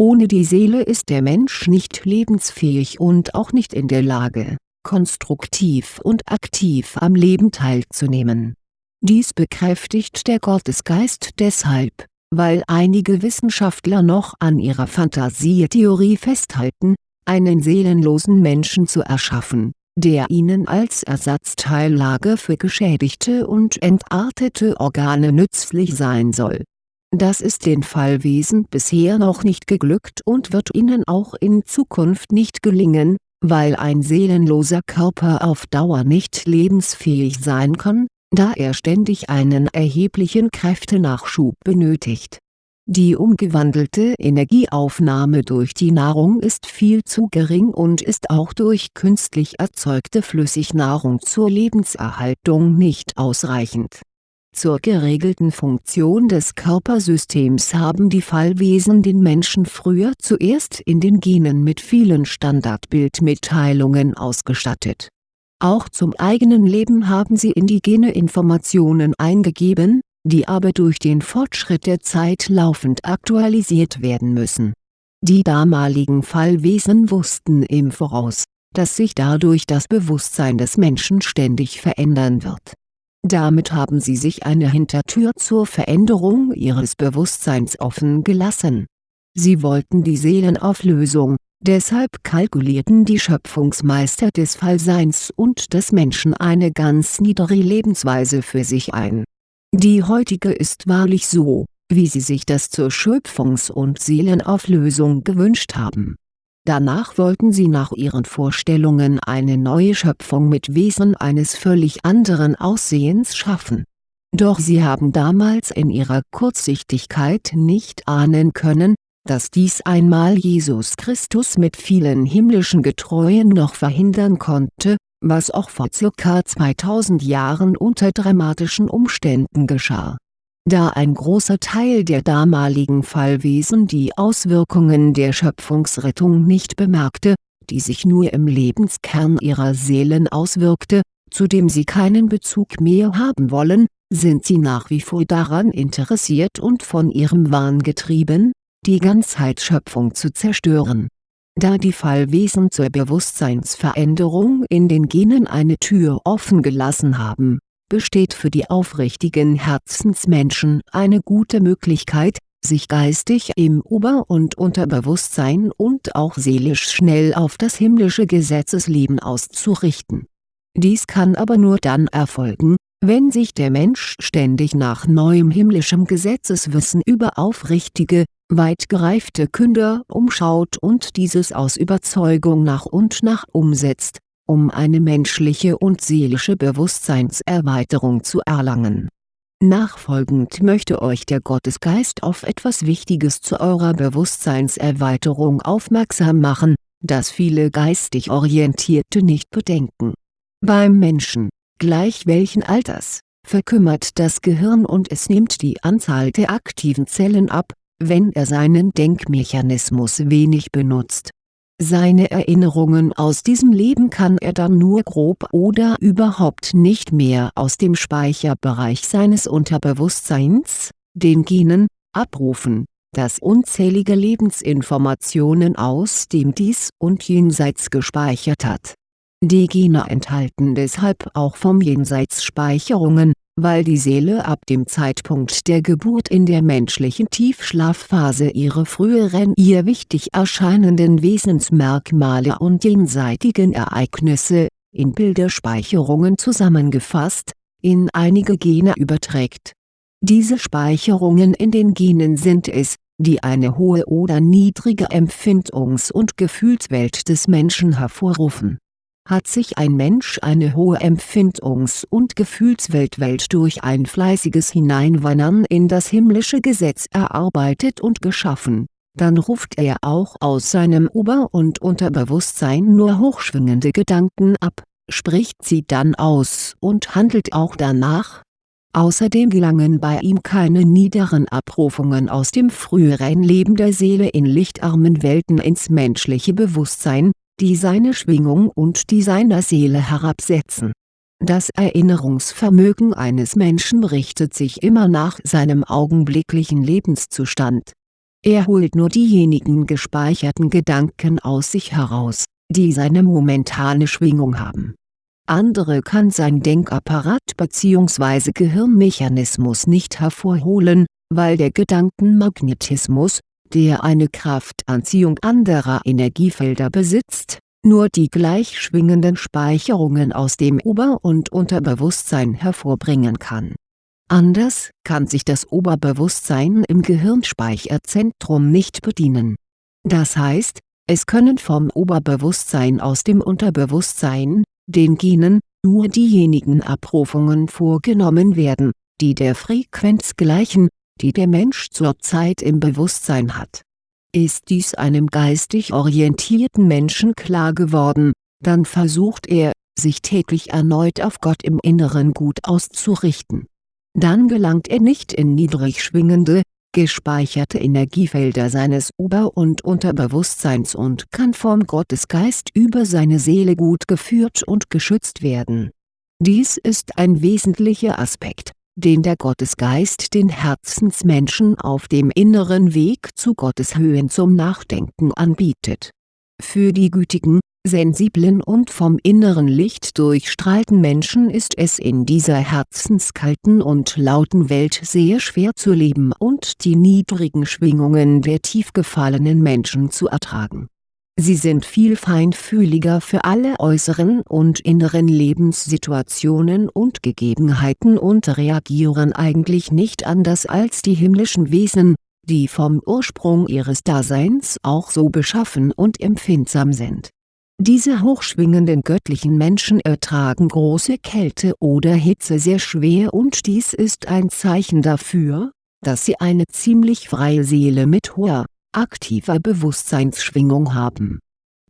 Ohne die Seele ist der Mensch nicht lebensfähig und auch nicht in der Lage, konstruktiv und aktiv am Leben teilzunehmen. Dies bekräftigt der Gottesgeist deshalb, weil einige Wissenschaftler noch an ihrer Fantasietheorie festhalten, einen seelenlosen Menschen zu erschaffen, der ihnen als Ersatzteillage für geschädigte und entartete Organe nützlich sein soll. Das ist den Fallwesen bisher noch nicht geglückt und wird ihnen auch in Zukunft nicht gelingen, weil ein seelenloser Körper auf Dauer nicht lebensfähig sein kann, da er ständig einen erheblichen Kräftenachschub benötigt die umgewandelte Energieaufnahme durch die Nahrung ist viel zu gering und ist auch durch künstlich erzeugte Flüssignahrung zur Lebenserhaltung nicht ausreichend. Zur geregelten Funktion des Körpersystems haben die Fallwesen den Menschen früher zuerst in den Genen mit vielen Standardbildmitteilungen ausgestattet. Auch zum eigenen Leben haben sie in die Gene Informationen eingegeben die aber durch den Fortschritt der Zeit laufend aktualisiert werden müssen. Die damaligen Fallwesen wussten im Voraus, dass sich dadurch das Bewusstsein des Menschen ständig verändern wird. Damit haben sie sich eine Hintertür zur Veränderung ihres Bewusstseins offen gelassen. Sie wollten die Seelenauflösung, deshalb kalkulierten die Schöpfungsmeister des Fallseins und des Menschen eine ganz niedere Lebensweise für sich ein die heutige ist wahrlich so, wie sie sich das zur Schöpfungs- und Seelenauflösung gewünscht haben. Danach wollten sie nach ihren Vorstellungen eine neue Schöpfung mit Wesen eines völlig anderen Aussehens schaffen. Doch sie haben damals in ihrer Kurzsichtigkeit nicht ahnen können, dass dies einmal Jesus Christus mit vielen himmlischen Getreuen noch verhindern konnte, was auch vor ca. 2000 Jahren unter dramatischen Umständen geschah. Da ein großer Teil der damaligen Fallwesen die Auswirkungen der Schöpfungsrettung nicht bemerkte, die sich nur im Lebenskern ihrer Seelen auswirkte, zu dem sie keinen Bezug mehr haben wollen, sind sie nach wie vor daran interessiert und von ihrem Wahn getrieben, die Ganzheitsschöpfung zu zerstören. Da die Fallwesen zur Bewusstseinsveränderung in den Genen eine Tür offen gelassen haben, besteht für die aufrichtigen Herzensmenschen eine gute Möglichkeit, sich geistig im Ober- und Unterbewusstsein und auch seelisch schnell auf das himmlische Gesetzesleben auszurichten. Dies kann aber nur dann erfolgen, wenn sich der Mensch ständig nach neuem himmlischem Gesetzeswissen über aufrichtige, weit gereifte Künder umschaut und dieses aus Überzeugung nach und nach umsetzt, um eine menschliche und seelische Bewusstseinserweiterung zu erlangen. Nachfolgend möchte euch der Gottesgeist auf etwas Wichtiges zu eurer Bewusstseinserweiterung aufmerksam machen, das viele geistig Orientierte nicht bedenken. Beim Menschen, gleich welchen Alters, verkümmert das Gehirn und es nimmt die Anzahl der aktiven Zellen ab, wenn er seinen Denkmechanismus wenig benutzt. Seine Erinnerungen aus diesem Leben kann er dann nur grob oder überhaupt nicht mehr aus dem Speicherbereich seines Unterbewusstseins, den Genen, abrufen, das unzählige Lebensinformationen aus dem Dies und Jenseits gespeichert hat. Die Gene enthalten deshalb auch vom Jenseits Speicherungen, weil die Seele ab dem Zeitpunkt der Geburt in der menschlichen Tiefschlafphase ihre früheren ihr wichtig erscheinenden Wesensmerkmale und jenseitigen Ereignisse, in Bilderspeicherungen zusammengefasst, in einige Gene überträgt. Diese Speicherungen in den Genen sind es, die eine hohe oder niedrige Empfindungs- und Gefühlswelt des Menschen hervorrufen hat sich ein Mensch eine hohe Empfindungs- und Gefühlswelt durch ein fleißiges Hineinwandern in das himmlische Gesetz erarbeitet und geschaffen, dann ruft er auch aus seinem Ober- und Unterbewusstsein nur hochschwingende Gedanken ab, spricht sie dann aus und handelt auch danach. Außerdem gelangen bei ihm keine niederen Abrufungen aus dem früheren Leben der Seele in lichtarmen Welten ins menschliche Bewusstsein, die seine Schwingung und die seiner Seele herabsetzen. Das Erinnerungsvermögen eines Menschen richtet sich immer nach seinem augenblicklichen Lebenszustand. Er holt nur diejenigen gespeicherten Gedanken aus sich heraus, die seine momentane Schwingung haben. Andere kann sein Denkapparat bzw. Gehirnmechanismus nicht hervorholen, weil der Gedankenmagnetismus, der eine Kraftanziehung anderer Energiefelder besitzt, nur die gleich schwingenden Speicherungen aus dem Ober- und Unterbewusstsein hervorbringen kann. Anders kann sich das Oberbewusstsein im Gehirnspeicherzentrum nicht bedienen. Das heißt, es können vom Oberbewusstsein aus dem Unterbewusstsein, den Genen, nur diejenigen Abrufungen vorgenommen werden, die der Frequenz gleichen, die der Mensch zurzeit im Bewusstsein hat ist dies einem geistig orientierten Menschen klar geworden, dann versucht er, sich täglich erneut auf Gott im Inneren gut auszurichten. Dann gelangt er nicht in niedrig schwingende, gespeicherte Energiefelder seines Ober- und Unterbewusstseins und kann vom Gottesgeist über seine Seele gut geführt und geschützt werden. Dies ist ein wesentlicher Aspekt den der Gottesgeist den Herzensmenschen auf dem inneren Weg zu Gottes Höhen zum Nachdenken anbietet. Für die gütigen, sensiblen und vom inneren Licht durchstrahlten Menschen ist es in dieser herzenskalten und lauten Welt sehr schwer zu leben und die niedrigen Schwingungen der tief gefallenen Menschen zu ertragen Sie sind viel feinfühliger für alle äußeren und inneren Lebenssituationen und Gegebenheiten und reagieren eigentlich nicht anders als die himmlischen Wesen, die vom Ursprung ihres Daseins auch so beschaffen und empfindsam sind. Diese hochschwingenden göttlichen Menschen ertragen große Kälte oder Hitze sehr schwer und dies ist ein Zeichen dafür, dass sie eine ziemlich freie Seele mit hoher aktiver Bewusstseinsschwingung haben.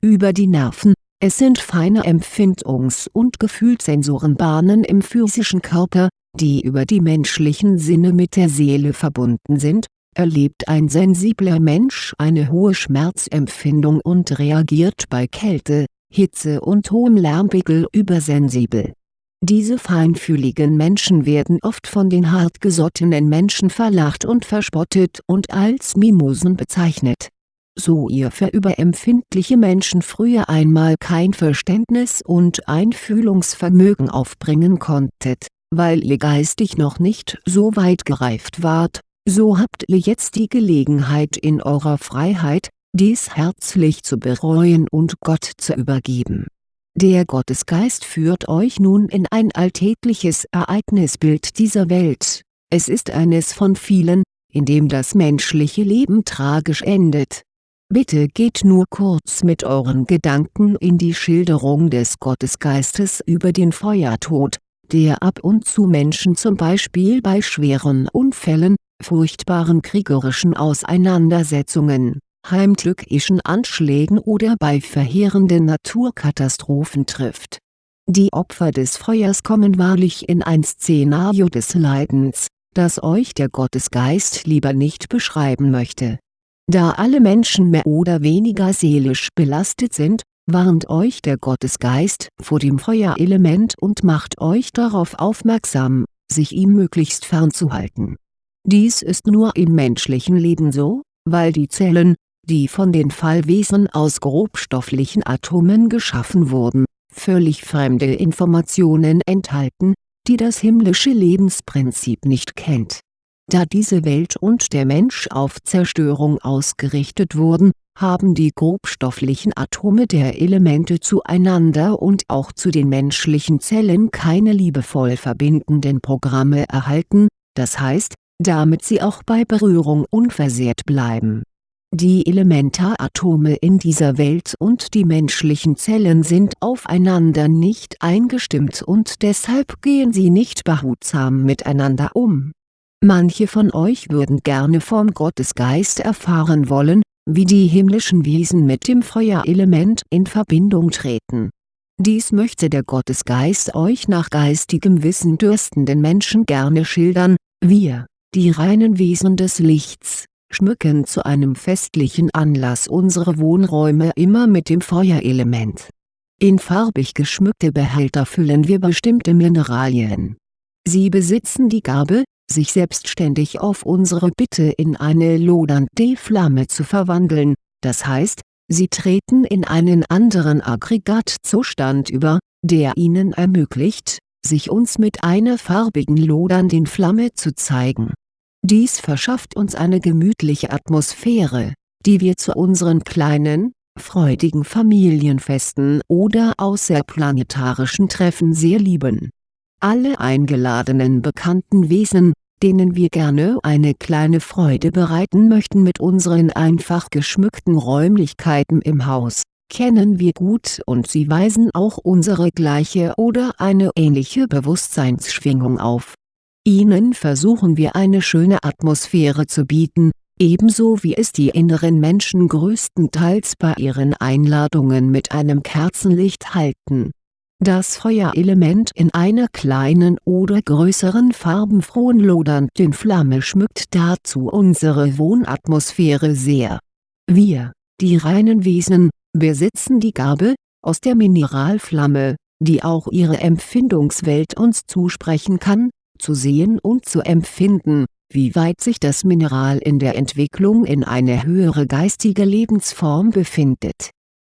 Über die Nerven, es sind feine Empfindungs- und Gefühlssensorenbahnen im physischen Körper, die über die menschlichen Sinne mit der Seele verbunden sind, erlebt ein sensibler Mensch eine hohe Schmerzempfindung und reagiert bei Kälte, Hitze und hohem Lärmpegel übersensibel diese feinfühligen Menschen werden oft von den hartgesottenen Menschen verlacht und verspottet und als Mimosen bezeichnet. So ihr für überempfindliche Menschen früher einmal kein Verständnis und Einfühlungsvermögen aufbringen konntet, weil ihr geistig noch nicht so weit gereift wart, so habt ihr jetzt die Gelegenheit in eurer Freiheit, dies herzlich zu bereuen und Gott zu übergeben der Gottesgeist führt euch nun in ein alltägliches Ereignisbild dieser Welt, es ist eines von vielen, in dem das menschliche Leben tragisch endet. Bitte geht nur kurz mit euren Gedanken in die Schilderung des Gottesgeistes über den Feuertod, der ab und zu Menschen zum Beispiel bei schweren Unfällen, furchtbaren kriegerischen Auseinandersetzungen heimtückischen Anschlägen oder bei verheerenden Naturkatastrophen trifft. Die Opfer des Feuers kommen wahrlich in ein Szenario des Leidens, das euch der Gottesgeist lieber nicht beschreiben möchte. Da alle Menschen mehr oder weniger seelisch belastet sind, warnt euch der Gottesgeist vor dem Feuerelement und macht euch darauf aufmerksam, sich ihm möglichst fernzuhalten. Dies ist nur im menschlichen Leben so, weil die Zellen, die von den Fallwesen aus grobstofflichen Atomen geschaffen wurden, völlig fremde Informationen enthalten, die das himmlische Lebensprinzip nicht kennt. Da diese Welt und der Mensch auf Zerstörung ausgerichtet wurden, haben die grobstofflichen Atome der Elemente zueinander und auch zu den menschlichen Zellen keine liebevoll verbindenden Programme erhalten, das heißt, damit sie auch bei Berührung unversehrt bleiben die Elementaratome in dieser Welt und die menschlichen Zellen sind aufeinander nicht eingestimmt und deshalb gehen sie nicht behutsam miteinander um. Manche von euch würden gerne vom Gottesgeist erfahren wollen, wie die himmlischen Wesen mit dem Feuerelement in Verbindung treten. Dies möchte der Gottesgeist euch nach geistigem Wissen dürstenden Menschen gerne schildern, wir, die reinen Wesen des Lichts, schmücken zu einem festlichen Anlass unsere Wohnräume immer mit dem Feuerelement. In farbig geschmückte Behälter füllen wir bestimmte Mineralien. Sie besitzen die Gabe, sich selbstständig auf unsere Bitte in eine lodernde Flamme zu verwandeln, das heißt, sie treten in einen anderen Aggregatzustand über, der ihnen ermöglicht, sich uns mit einer farbigen lodernden Flamme zu zeigen. Dies verschafft uns eine gemütliche Atmosphäre, die wir zu unseren kleinen, freudigen Familienfesten oder außerplanetarischen Treffen sehr lieben. Alle eingeladenen bekannten Wesen, denen wir gerne eine kleine Freude bereiten möchten mit unseren einfach geschmückten Räumlichkeiten im Haus, kennen wir gut und sie weisen auch unsere gleiche oder eine ähnliche Bewusstseinsschwingung auf. Ihnen versuchen wir eine schöne Atmosphäre zu bieten, ebenso wie es die inneren Menschen größtenteils bei ihren Einladungen mit einem Kerzenlicht halten. Das Feuerelement in einer kleinen oder größeren farbenfrohen lodernden Flamme schmückt dazu unsere Wohnatmosphäre sehr. Wir, die reinen Wesen, besitzen die Gabe, aus der Mineralflamme, die auch ihre Empfindungswelt uns zusprechen kann, zu sehen und zu empfinden, wie weit sich das Mineral in der Entwicklung in eine höhere geistige Lebensform befindet.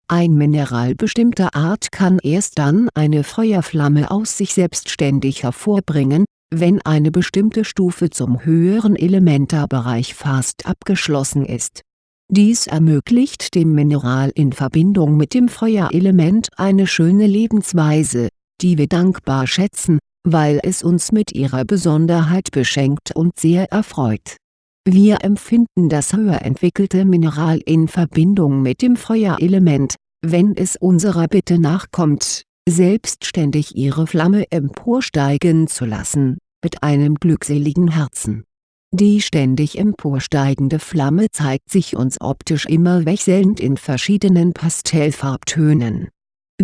Ein Mineral bestimmter Art kann erst dann eine Feuerflamme aus sich selbstständig hervorbringen, wenn eine bestimmte Stufe zum höheren Elementarbereich fast abgeschlossen ist. Dies ermöglicht dem Mineral in Verbindung mit dem Feuerelement eine schöne Lebensweise, die wir dankbar schätzen, weil es uns mit ihrer Besonderheit beschenkt und sehr erfreut. Wir empfinden das höher entwickelte Mineral in Verbindung mit dem Feuerelement, wenn es unserer Bitte nachkommt, selbstständig ihre Flamme emporsteigen zu lassen, mit einem glückseligen Herzen. Die ständig emporsteigende Flamme zeigt sich uns optisch immer wechselnd in verschiedenen Pastellfarbtönen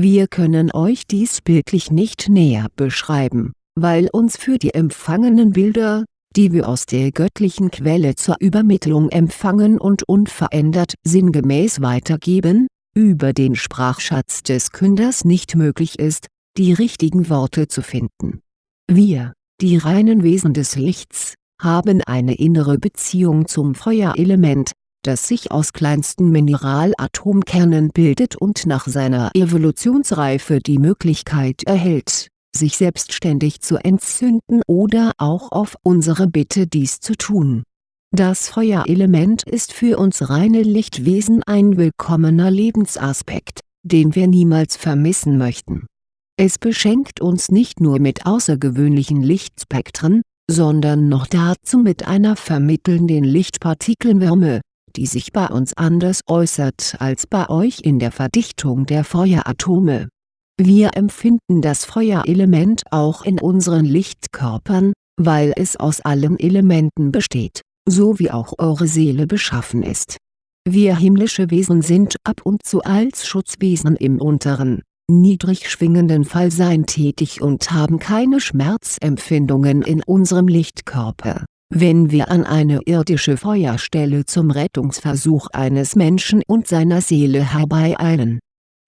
wir können euch dies bildlich nicht näher beschreiben, weil uns für die empfangenen Bilder, die wir aus der göttlichen Quelle zur Übermittlung empfangen und unverändert sinngemäß weitergeben, über den Sprachschatz des Künders nicht möglich ist, die richtigen Worte zu finden. Wir, die reinen Wesen des Lichts, haben eine innere Beziehung zum Feuerelement, das sich aus kleinsten Mineralatomkernen bildet und nach seiner Evolutionsreife die Möglichkeit erhält, sich selbstständig zu entzünden oder auch auf unsere Bitte dies zu tun. Das Feuerelement ist für uns reine Lichtwesen ein willkommener Lebensaspekt, den wir niemals vermissen möchten. Es beschenkt uns nicht nur mit außergewöhnlichen Lichtspektren, sondern noch dazu mit einer vermittelnden Lichtpartikelwärme, die sich bei uns anders äußert als bei euch in der Verdichtung der Feueratome. Wir empfinden das Feuerelement auch in unseren Lichtkörpern, weil es aus allen Elementen besteht, so wie auch eure Seele beschaffen ist. Wir himmlische Wesen sind ab und zu als Schutzwesen im unteren, niedrig schwingenden Fallsein tätig und haben keine Schmerzempfindungen in unserem Lichtkörper wenn wir an eine irdische Feuerstelle zum Rettungsversuch eines Menschen und seiner Seele herbeieilen.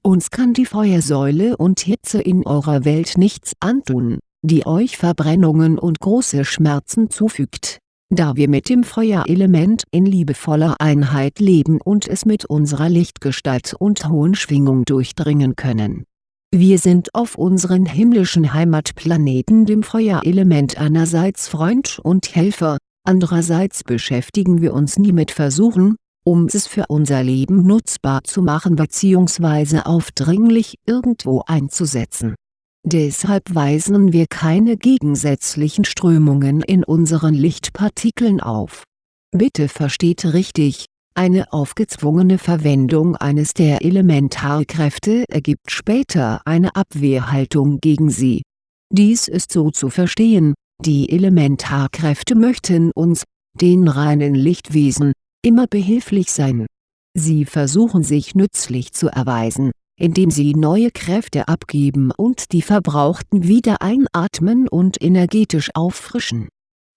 Uns kann die Feuersäule und Hitze in eurer Welt nichts antun, die euch Verbrennungen und große Schmerzen zufügt, da wir mit dem Feuerelement in liebevoller Einheit leben und es mit unserer Lichtgestalt und hohen Schwingung durchdringen können wir sind auf unseren himmlischen Heimatplaneten dem Feuerelement einerseits Freund und Helfer, andererseits beschäftigen wir uns nie mit Versuchen, um es für unser Leben nutzbar zu machen bzw. aufdringlich irgendwo einzusetzen. Deshalb weisen wir keine gegensätzlichen Strömungen in unseren Lichtpartikeln auf. Bitte versteht richtig, eine aufgezwungene Verwendung eines der Elementarkräfte ergibt später eine Abwehrhaltung gegen sie. Dies ist so zu verstehen, die Elementarkräfte möchten uns, den reinen Lichtwesen, immer behilflich sein. Sie versuchen sich nützlich zu erweisen, indem sie neue Kräfte abgeben und die verbrauchten wieder einatmen und energetisch auffrischen.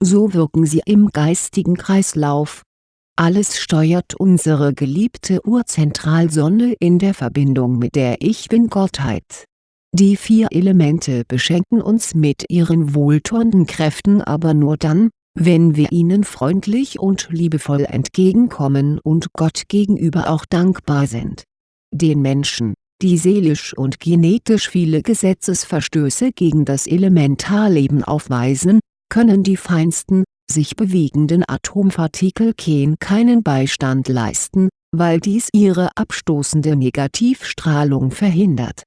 So wirken sie im geistigen Kreislauf, Alles steuert unsere geliebte Urzentralsonne in der Verbindung mit der Ich-Bin-Gottheit. Die vier Elemente beschenken uns mit ihren wohltuenden Kräften aber nur dann, wenn wir ihnen freundlich und liebevoll entgegenkommen und Gott gegenüber auch dankbar sind. Den Menschen, die seelisch und genetisch viele Gesetzesverstöße gegen das Elementarleben aufweisen, können die feinsten, sich bewegenden Atompartikelchen keinen Beistand leisten, weil dies ihre abstoßende Negativstrahlung verhindert.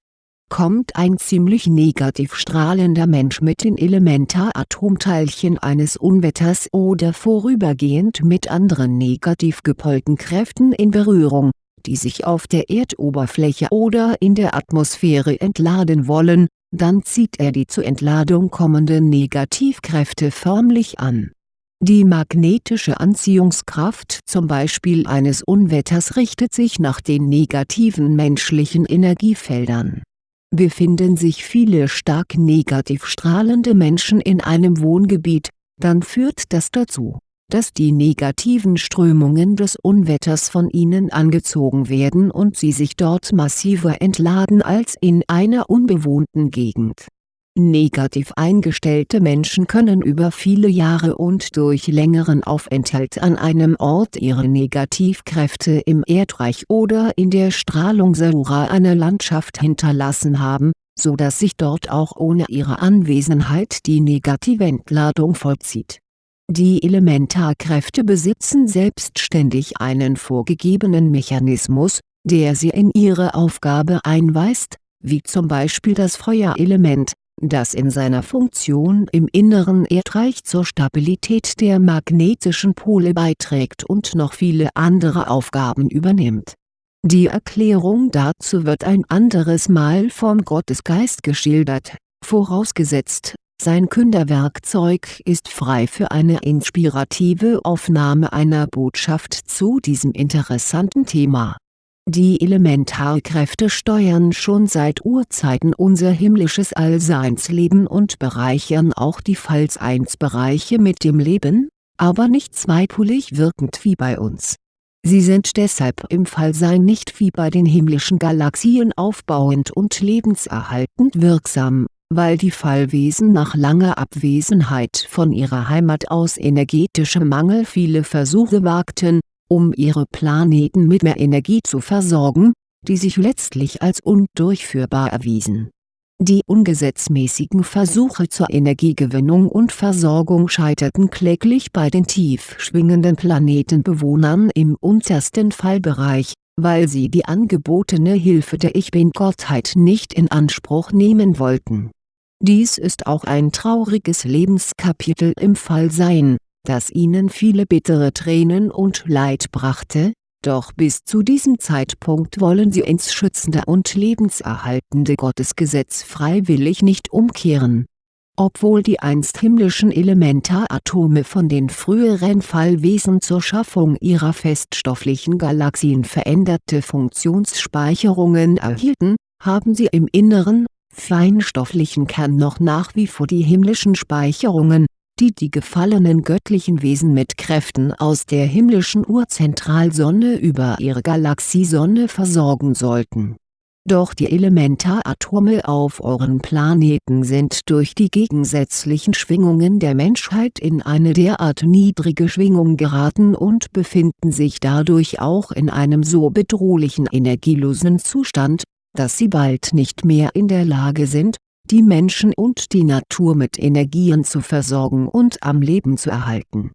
Kommt ein ziemlich negativ strahlender Mensch mit den Elementaratomteilchen eines Unwetters oder vorübergehend mit anderen negativ gepolten Kräften in Berührung, die sich auf der Erdoberfläche oder in der Atmosphäre entladen wollen, dann zieht er die zur Entladung kommenden Negativkräfte förmlich an die magnetische Anziehungskraft zum Beispiel eines Unwetters richtet sich nach den negativen menschlichen Energiefeldern. Befinden sich viele stark negativ strahlende Menschen in einem Wohngebiet, dann führt das dazu, dass die negativen Strömungen des Unwetters von ihnen angezogen werden und sie sich dort massiver entladen als in einer unbewohnten Gegend Negativ eingestellte Menschen können über viele Jahre und durch längeren Aufenthalt an einem Ort ihre Negativkräfte im Erdreich oder in der Strahlungsaura einer Landschaft hinterlassen haben, so dass sich dort auch ohne ihre Anwesenheit die Negativentladung vollzieht. Die Elementarkräfte besitzen selbstständig einen vorgegebenen Mechanismus, der sie in ihre Aufgabe einweist, wie zum Beispiel das Feuerelement das in seiner Funktion im inneren Erdreich zur Stabilität der magnetischen Pole beiträgt und noch viele andere Aufgaben übernimmt. Die Erklärung dazu wird ein anderes Mal vom Gottesgeist geschildert, vorausgesetzt, sein Künderwerkzeug ist frei für eine inspirative Aufnahme einer Botschaft zu diesem interessanten Thema die Elementarkräfte steuern schon seit Urzeiten unser himmlisches Allseinsleben und bereichern auch die Fallseinsbereiche mit dem Leben, aber nicht zweipolig wirkend wie bei uns. Sie sind deshalb im Fallsein nicht wie bei den himmlischen Galaxien aufbauend und lebenserhaltend wirksam, weil die Fallwesen nach langer Abwesenheit von ihrer Heimat aus energetischem Mangel viele Versuche wagten, um ihre Planeten mit mehr Energie zu versorgen, die sich letztlich als undurchführbar erwiesen. Die ungesetzmäßigen Versuche zur Energiegewinnung und Versorgung scheiterten kläglich bei den tief schwingenden Planetenbewohnern im untersten Fallbereich, weil sie die angebotene Hilfe der Ich-Bin-Gottheit nicht in Anspruch nehmen wollten. Dies ist auch ein trauriges Lebenskapitel im Fallsein, das ihnen viele bittere Tränen und Leid brachte, doch bis zu diesem Zeitpunkt wollen sie ins schützende und lebenserhaltende Gottesgesetz freiwillig nicht umkehren. Obwohl die einst himmlischen Elementaratome von den früheren Fallwesen zur Schaffung ihrer feststofflichen Galaxien veränderte Funktionsspeicherungen erhielten, haben sie im inneren, feinstofflichen Kern noch nach wie vor die himmlischen Speicherungen, die die gefallenen göttlichen Wesen mit Kräften aus der himmlischen Urzentralsonne über ihre Galaxiesonne versorgen sollten. Doch die Elementaratome auf euren Planeten sind durch die gegensätzlichen Schwingungen der Menschheit in eine derart niedrige Schwingung geraten und befinden sich dadurch auch in einem so bedrohlichen energielosen Zustand, dass sie bald nicht mehr in der Lage sind, die Menschen und die Natur mit Energien zu versorgen und am Leben zu erhalten.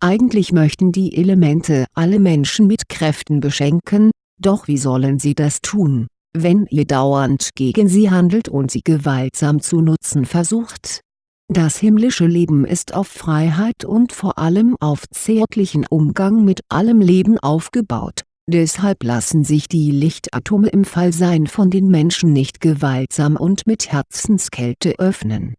Eigentlich möchten die Elemente alle Menschen mit Kräften beschenken, doch wie sollen sie das tun, wenn ihr dauernd gegen sie handelt und sie gewaltsam zu nutzen versucht? Das himmlische Leben ist auf Freiheit und vor allem auf zärtlichen Umgang mit allem Leben aufgebaut Deshalb lassen sich die Lichtatome im Fallsein von den Menschen nicht gewaltsam und mit Herzenskälte öffnen.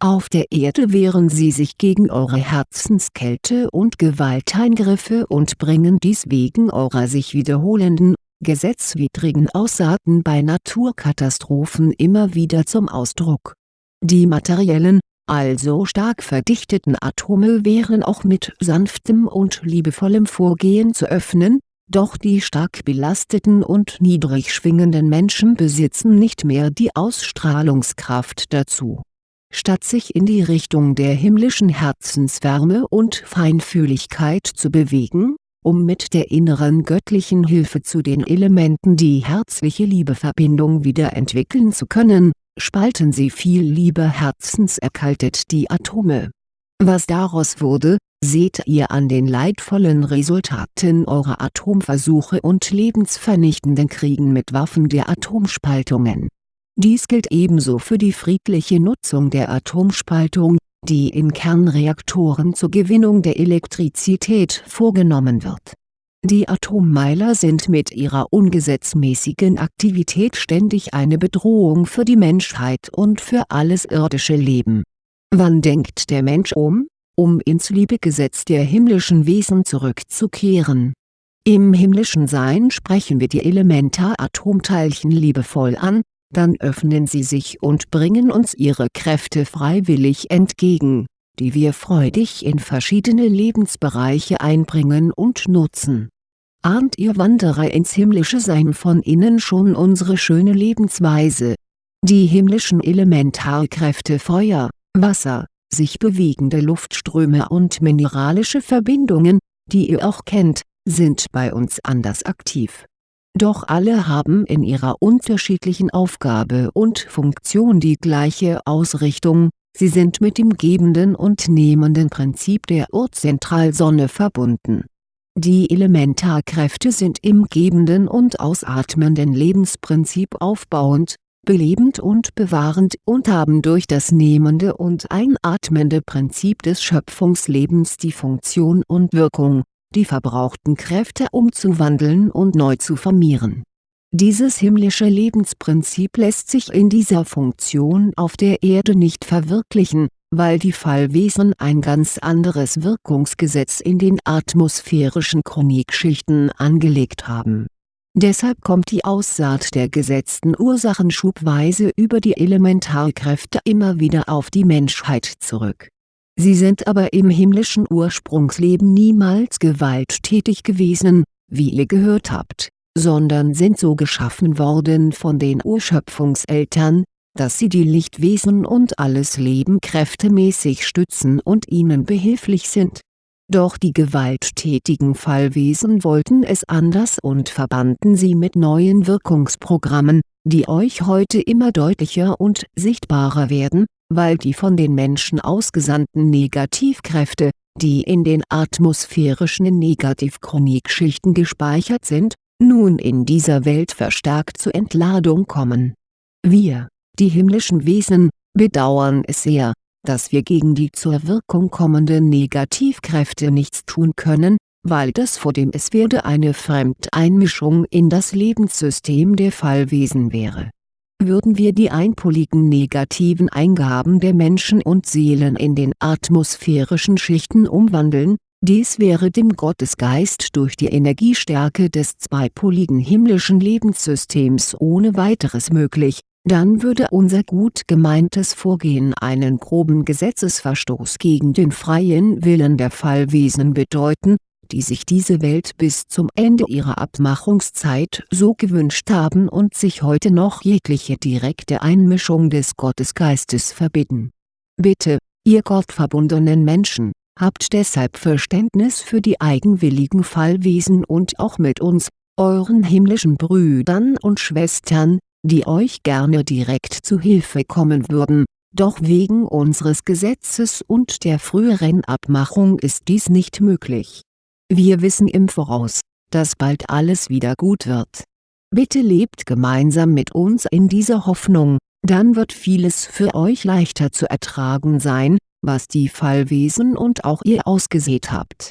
Auf der Erde wehren sie sich gegen eure Herzenskälte und Gewalteingriffe und bringen dies wegen eurer sich wiederholenden, gesetzwidrigen Aussaaten bei Naturkatastrophen immer wieder zum Ausdruck. Die materiellen, also stark verdichteten Atome wären auch mit sanftem und liebevollem Vorgehen zu öffnen, doch die stark belasteten und niedrig schwingenden Menschen besitzen nicht mehr die Ausstrahlungskraft dazu. Statt sich in die Richtung der himmlischen Herzenswärme und Feinfühligkeit zu bewegen, um mit der inneren göttlichen Hilfe zu den Elementen die herzliche Liebeverbindung wieder entwickeln zu können, spalten sie viel lieber herzenserkaltet die Atome. Was daraus wurde, seht ihr an den leidvollen Resultaten eurer Atomversuche und lebensvernichtenden Kriegen mit Waffen der Atomspaltungen. Dies gilt ebenso für die friedliche Nutzung der Atomspaltung, die in Kernreaktoren zur Gewinnung der Elektrizität vorgenommen wird die Atommeiler sind mit ihrer ungesetzmäßigen Aktivität ständig eine Bedrohung für die Menschheit und für alles irdische Leben. Wann denkt der Mensch um? Um ins Liebegesetz der himmlischen Wesen zurückzukehren. Im himmlischen Sein sprechen wir die Elementaratomteilchen liebevoll an, dann öffnen sie sich und bringen uns ihre Kräfte freiwillig entgegen, die wir freudig in verschiedene Lebensbereiche einbringen und nutzen ahnt ihr Wanderer ins himmlische Sein von innen schon unsere schöne Lebensweise. Die himmlischen Elementarkräfte Feuer, Wasser, sich bewegende Luftströme und mineralische Verbindungen, die ihr auch kennt, sind bei uns anders aktiv. Doch alle haben in ihrer unterschiedlichen Aufgabe und Funktion die gleiche Ausrichtung, sie sind mit dem gebenden und nehmenden Prinzip der Urzentralsonne verbunden die Elementarkräfte sind im gebenden und ausatmenden Lebensprinzip aufbauend, belebend und bewahrend und haben durch das nehmende und einatmende Prinzip des Schöpfungslebens die Funktion und Wirkung, die verbrauchten Kräfte umzuwandeln und neu zu formieren. Dieses himmlische Lebensprinzip lässt sich in dieser Funktion auf der Erde nicht verwirklichen, weil die Fallwesen ein ganz anderes Wirkungsgesetz in den atmosphärischen Chronikschichten angelegt haben. Deshalb kommt die Aussaat der gesetzten Ursachen schubweise über die Elementarkräfte immer wieder auf die Menschheit zurück. Sie sind aber im himmlischen Ursprungsleben niemals gewalttätig gewesen, wie ihr gehört habt, sondern sind so geschaffen worden von den Urschöpfungseltern, dass sie die Lichtwesen und alles Leben kräftemäßig stützen und ihnen behilflich sind. Doch die gewalttätigen Fallwesen wollten es anders und verbanden sie mit neuen Wirkungsprogrammen, die euch heute immer deutlicher und sichtbarer werden, weil die von den Menschen ausgesandten Negativkräfte, die in den atmosphärischen Negativchronikschichten gespeichert sind, nun in dieser Welt verstärkt zur Entladung kommen. Wir die himmlischen Wesen, bedauern es sehr, dass wir gegen die zur Wirkung kommenden Negativkräfte nichts tun können, weil das vor dem Es werde eine Fremdeinmischung in das Lebenssystem der Fallwesen wäre. Würden wir die einpoligen negativen Eingaben der Menschen und Seelen in den atmosphärischen Schichten umwandeln, dies wäre dem Gottesgeist durch die Energiestärke des zweipoligen himmlischen Lebenssystems ohne weiteres möglich, dann würde unser gut gemeintes Vorgehen einen groben Gesetzesverstoß gegen den freien Willen der Fallwesen bedeuten, die sich diese Welt bis zum Ende ihrer Abmachungszeit so gewünscht haben und sich heute noch jegliche direkte Einmischung des Gottesgeistes verbitten. Bitte, ihr gottverbundenen Menschen, habt deshalb Verständnis für die eigenwilligen Fallwesen und auch mit uns, euren himmlischen Brüdern und Schwestern, die euch gerne direkt zu Hilfe kommen würden, doch wegen unseres Gesetzes und der früheren Abmachung ist dies nicht möglich. Wir wissen im Voraus, dass bald alles wieder gut wird. Bitte lebt gemeinsam mit uns in dieser Hoffnung, dann wird vieles für euch leichter zu ertragen sein, was die Fallwesen und auch ihr ausgesät habt.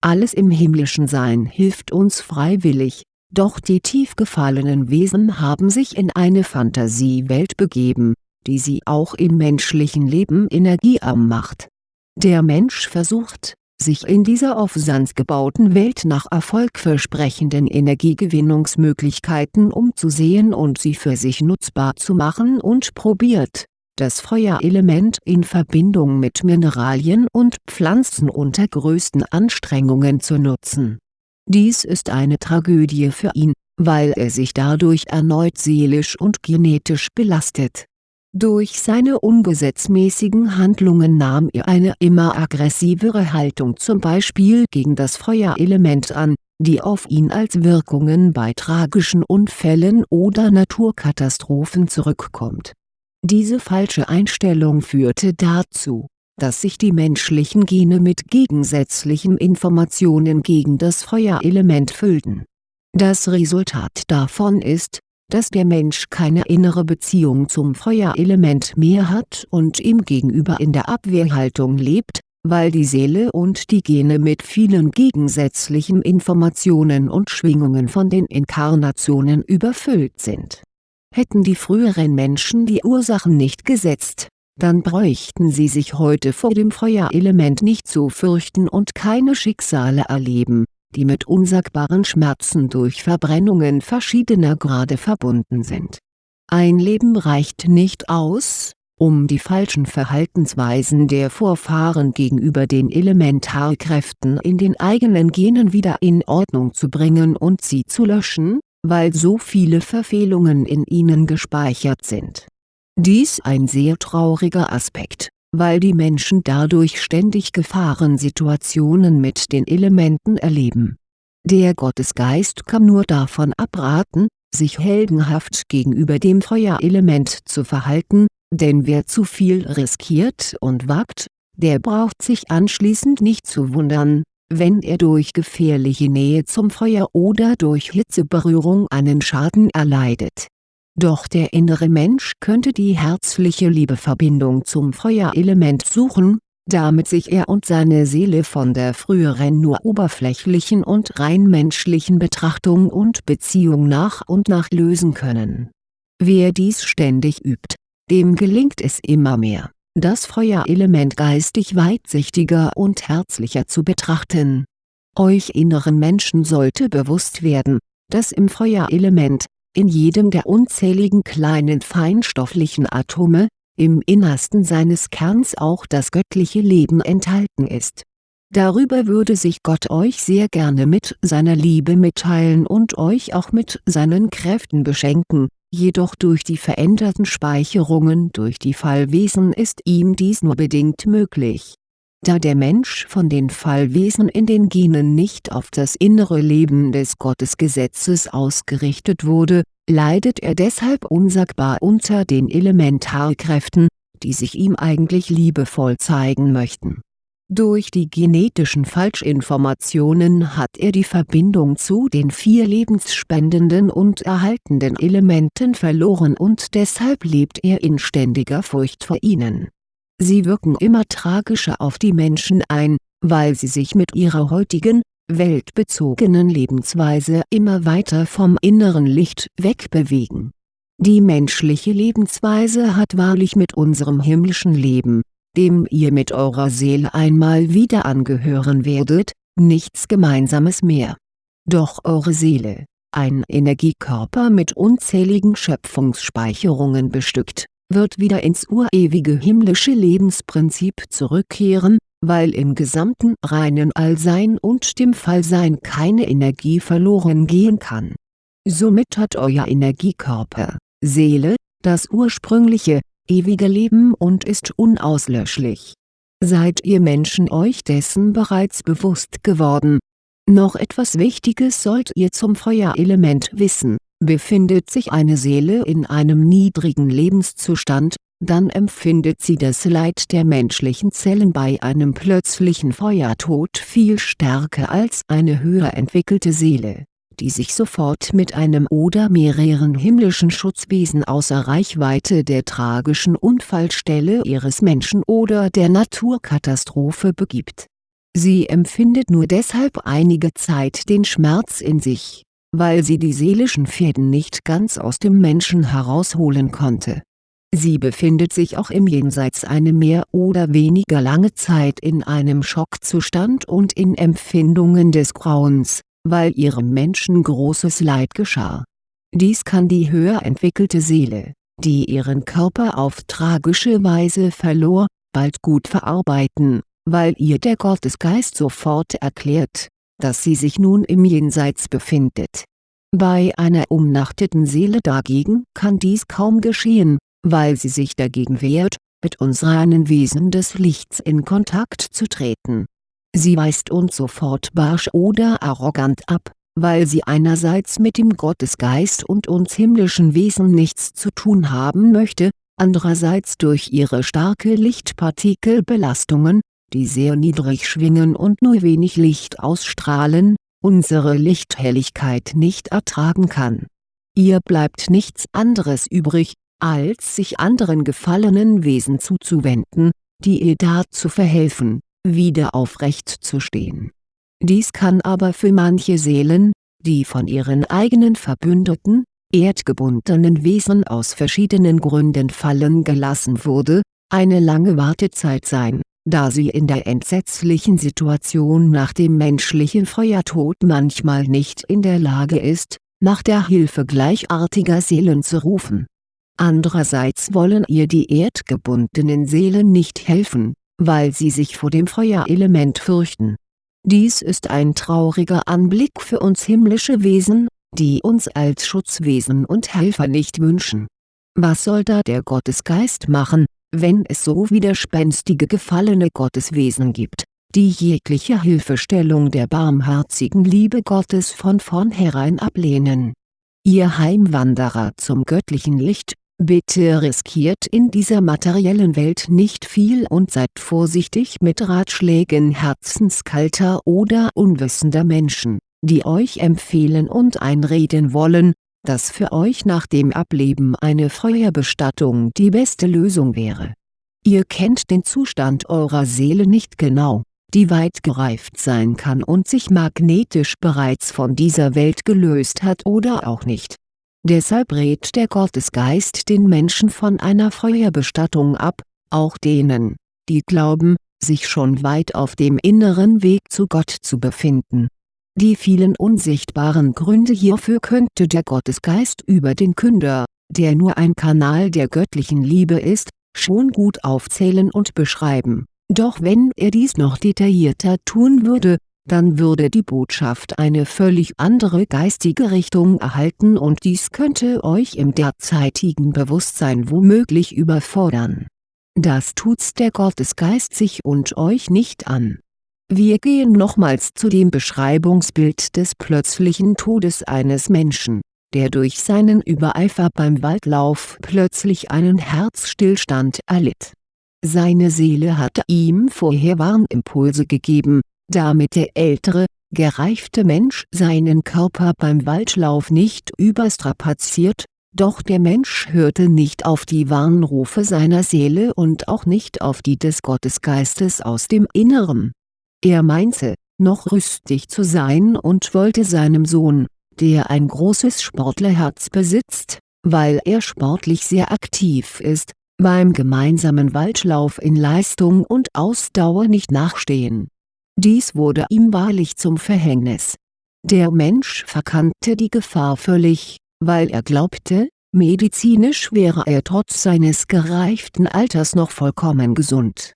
Alles im himmlischen Sein hilft uns freiwillig, doch die tief gefallenen Wesen haben sich in eine Fantasiewelt begeben, die sie auch im menschlichen Leben energiearm macht. Der Mensch versucht, sich in dieser auf Sand gebauten Welt nach erfolgversprechenden Energiegewinnungsmöglichkeiten umzusehen und sie für sich nutzbar zu machen und probiert, das Feuerelement in Verbindung mit Mineralien und Pflanzen unter größten Anstrengungen zu nutzen. Dies ist eine Tragödie für ihn, weil er sich dadurch erneut seelisch und genetisch belastet. Durch seine ungesetzmäßigen Handlungen nahm er eine immer aggressivere Haltung zum Beispiel gegen das Feuerelement an, die auf ihn als Wirkungen bei tragischen Unfällen oder Naturkatastrophen zurückkommt diese falsche Einstellung führte dazu, dass sich die menschlichen Gene mit gegensätzlichen Informationen gegen das Feuerelement füllten. Das Resultat davon ist, dass der Mensch keine innere Beziehung zum Feuerelement mehr hat und ihm gegenüber in der Abwehrhaltung lebt, weil die Seele und die Gene mit vielen gegensätzlichen Informationen und Schwingungen von den Inkarnationen überfüllt sind Hätten die früheren Menschen die Ursachen nicht gesetzt, dann bräuchten sie sich heute vor dem Feuerelement nicht zu fürchten und keine Schicksale erleben, die mit unsagbaren Schmerzen durch Verbrennungen verschiedener Grade verbunden sind. Ein Leben reicht nicht aus, um die falschen Verhaltensweisen der Vorfahren gegenüber den Elementarkräften in den eigenen Genen wieder in Ordnung zu bringen und sie zu löschen, weil so viele Verfehlungen in ihnen gespeichert sind. Dies ein sehr trauriger Aspekt, weil die Menschen dadurch ständig Gefahrensituationen mit den Elementen erleben. Der Gottesgeist kann nur davon abraten, sich heldenhaft gegenüber dem Feuerelement zu verhalten, denn wer zu viel riskiert und wagt, der braucht sich anschließend nicht zu wundern, wenn er durch gefährliche Nähe zum Feuer oder durch Hitzeberührung einen Schaden erleidet. Doch der innere Mensch könnte die herzliche Liebeverbindung zum Feuerelement suchen, damit sich er und seine Seele von der früheren nur oberflächlichen und rein menschlichen Betrachtung und Beziehung nach und nach lösen können. Wer dies ständig übt, dem gelingt es immer mehr das Feuerelement geistig weitsichtiger und herzlicher zu betrachten. Euch inneren Menschen sollte bewusst werden, dass im Feuerelement, in jedem der unzähligen kleinen feinstofflichen Atome, im Innersten seines Kerns auch das göttliche Leben enthalten ist. Darüber würde sich Gott euch sehr gerne mit seiner Liebe mitteilen und euch auch mit seinen Kräften beschenken, jedoch durch die veränderten Speicherungen durch die Fallwesen ist ihm dies nur bedingt möglich. Da der Mensch von den Fallwesen in den Genen nicht auf das innere Leben des Gottesgesetzes ausgerichtet wurde, leidet er deshalb unsagbar unter den Elementarkräften, die sich ihm eigentlich liebevoll zeigen möchten durch die genetischen Falschinformationen hat er die Verbindung zu den vier lebensspendenden und erhaltenden Elementen verloren und deshalb lebt er in ständiger Furcht vor ihnen. Sie wirken immer tragischer auf die Menschen ein, weil sie sich mit ihrer heutigen, weltbezogenen Lebensweise immer weiter vom inneren Licht wegbewegen. Die menschliche Lebensweise hat wahrlich mit unserem himmlischen Leben, dem ihr mit eurer Seele einmal wieder angehören werdet, nichts Gemeinsames mehr. Doch eure Seele, ein Energiekörper mit unzähligen Schöpfungsspeicherungen bestückt, wird wieder ins urewige himmlische Lebensprinzip zurückkehren, weil im gesamten reinen Allsein und dem Fallsein keine Energie verloren gehen kann. Somit hat euer Energiekörper, Seele, das ursprüngliche, ewige Leben und ist unauslöschlich. Seid ihr Menschen euch dessen bereits bewusst geworden? Noch etwas Wichtiges sollt ihr zum Feuerelement wissen, befindet sich eine Seele in einem niedrigen Lebenszustand, dann empfindet sie das Leid der menschlichen Zellen bei einem plötzlichen Feuertod viel stärker als eine höher entwickelte Seele die sich sofort mit einem oder mehreren himmlischen Schutzwesen außer Reichweite der tragischen Unfallstelle ihres Menschen oder der Naturkatastrophe begibt. Sie empfindet nur deshalb einige Zeit den Schmerz in sich, weil sie die seelischen Fäden nicht ganz aus dem Menschen herausholen konnte. Sie befindet sich auch im Jenseits eine mehr oder weniger lange Zeit in einem Schockzustand und in Empfindungen des Grauens, weil ihrem Menschen großes Leid geschah. Dies kann die höher entwickelte Seele, die ihren Körper auf tragische Weise verlor, bald gut verarbeiten, weil ihr der Gottesgeist sofort erklärt, dass sie sich nun im Jenseits befindet. Bei einer umnachteten Seele dagegen kann dies kaum geschehen, weil sie sich dagegen wehrt, mit uns reinen Wesen des Lichts in Kontakt zu treten. Sie weist uns sofort barsch oder arrogant ab, weil sie einerseits mit dem Gottesgeist und uns himmlischen Wesen nichts zu tun haben möchte, andererseits durch ihre starke Lichtpartikelbelastungen, die sehr niedrig schwingen und nur wenig Licht ausstrahlen, unsere Lichthelligkeit nicht ertragen kann. Ihr bleibt nichts anderes übrig, als sich anderen gefallenen Wesen zuzuwenden, die ihr dazu verhelfen, wieder aufrecht zu stehen. Dies kann aber für manche Seelen, die von ihren eigenen Verbündeten, erdgebundenen Wesen aus verschiedenen Gründen fallen gelassen wurde, eine lange Wartezeit sein, da sie in der entsetzlichen Situation nach dem menschlichen Feuertod manchmal nicht in der Lage ist, nach der Hilfe gleichartiger Seelen zu rufen. Andererseits wollen ihr die erdgebundenen Seelen nicht helfen, weil sie sich vor dem Feuerelement fürchten. Dies ist ein trauriger Anblick für uns himmlische Wesen, die uns als Schutzwesen und Helfer nicht wünschen. Was soll da der Gottesgeist machen, wenn es so widerspenstige gefallene Gotteswesen gibt, die jegliche Hilfestellung der barmherzigen Liebe Gottes von vornherein ablehnen? Ihr Heimwanderer zum göttlichen Licht, Bitte riskiert in dieser materiellen Welt nicht viel und seid vorsichtig mit Ratschlägen herzenskalter oder unwissender Menschen, die euch empfehlen und einreden wollen, dass für euch nach dem Ableben eine Feuerbestattung die beste Lösung wäre. Ihr kennt den Zustand eurer Seele nicht genau, die weit gereift sein kann und sich magnetisch bereits von dieser Welt gelöst hat oder auch nicht Deshalb rät der Gottesgeist den Menschen von einer Feuerbestattung ab, auch denen, die glauben, sich schon weit auf dem inneren Weg zu Gott zu befinden. Die vielen unsichtbaren Gründe hierfür könnte der Gottesgeist über den Künder, der nur ein Kanal der göttlichen Liebe ist, schon gut aufzählen und beschreiben, doch wenn er dies noch detaillierter tun würde, dann würde die Botschaft eine völlig andere geistige Richtung erhalten und dies könnte euch im derzeitigen Bewusstsein womöglich überfordern. Das tut's der Gottesgeist sich und euch nicht an. Wir gehen nochmals zu dem Beschreibungsbild des plötzlichen Todes eines Menschen, der durch seinen Übereifer beim Waldlauf plötzlich einen Herzstillstand erlitt. Seine Seele hatte ihm vorher Warnimpulse gegeben, damit der ältere, gereifte Mensch seinen Körper beim Waldlauf nicht überstrapaziert, doch der Mensch hörte nicht auf die Warnrufe seiner Seele und auch nicht auf die des Gottesgeistes aus dem Inneren. Er meinte, noch rüstig zu sein und wollte seinem Sohn, der ein großes Sportlerherz besitzt, weil er sportlich sehr aktiv ist, beim gemeinsamen Waldlauf in Leistung und Ausdauer nicht nachstehen dies wurde ihm wahrlich zum Verhängnis. Der Mensch verkannte die Gefahr völlig, weil er glaubte, medizinisch wäre er trotz seines gereiften Alters noch vollkommen gesund.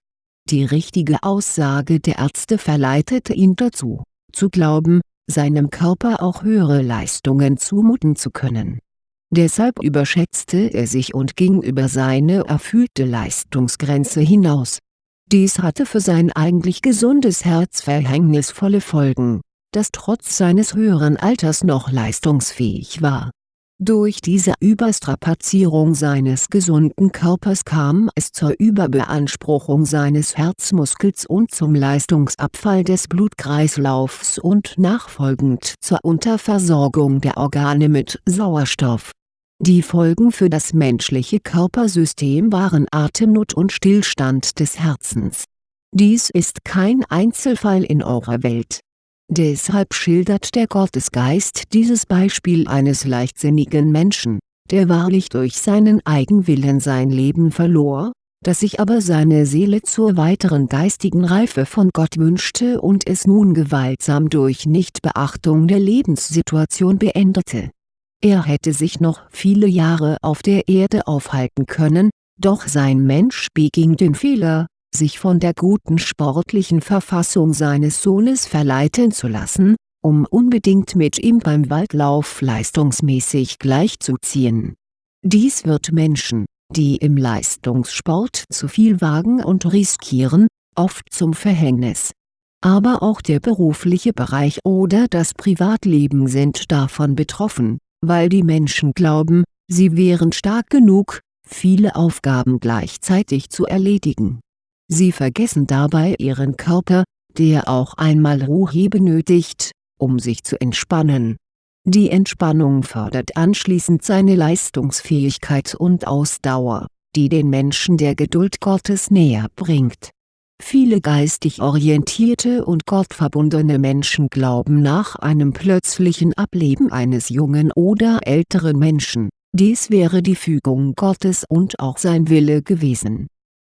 Die richtige Aussage der Ärzte verleitete ihn dazu, zu glauben, seinem Körper auch höhere Leistungen zumuten zu können. Deshalb überschätzte er sich und ging über seine erfüllte Leistungsgrenze hinaus dies hatte für sein eigentlich gesundes Herz verhängnisvolle Folgen, das trotz seines höheren Alters noch leistungsfähig war. Durch diese Überstrapazierung seines gesunden Körpers kam es zur Überbeanspruchung seines Herzmuskels und zum Leistungsabfall des Blutkreislaufs und nachfolgend zur Unterversorgung der Organe mit Sauerstoff die Folgen für das menschliche Körpersystem waren Atemnot und Stillstand des Herzens. Dies ist kein Einzelfall in eurer Welt. Deshalb schildert der Gottesgeist dieses Beispiel eines leichtsinnigen Menschen, der wahrlich durch seinen Eigenwillen sein Leben verlor, dass sich aber seine Seele zur weiteren geistigen Reife von Gott wünschte und es nun gewaltsam durch Nichtbeachtung der Lebenssituation beendete. Er hätte sich noch viele Jahre auf der Erde aufhalten können, doch sein Mensch beging den Fehler, sich von der guten sportlichen Verfassung seines Sohnes verleiten zu lassen, um unbedingt mit ihm beim Waldlauf leistungsmäßig gleichzuziehen. Dies wird Menschen, die im Leistungssport zu viel wagen und riskieren, oft zum Verhängnis. Aber auch der berufliche Bereich oder das Privatleben sind davon betroffen, weil die Menschen glauben, sie wären stark genug, viele Aufgaben gleichzeitig zu erledigen. Sie vergessen dabei ihren Körper, der auch einmal Ruhe benötigt, um sich zu entspannen. Die Entspannung fördert anschließend seine Leistungsfähigkeit und Ausdauer, die den Menschen der Geduld Gottes näher bringt. Viele geistig orientierte und gottverbundene Menschen glauben nach einem plötzlichen Ableben eines jungen oder älteren Menschen, dies wäre die Fügung Gottes und auch sein Wille gewesen.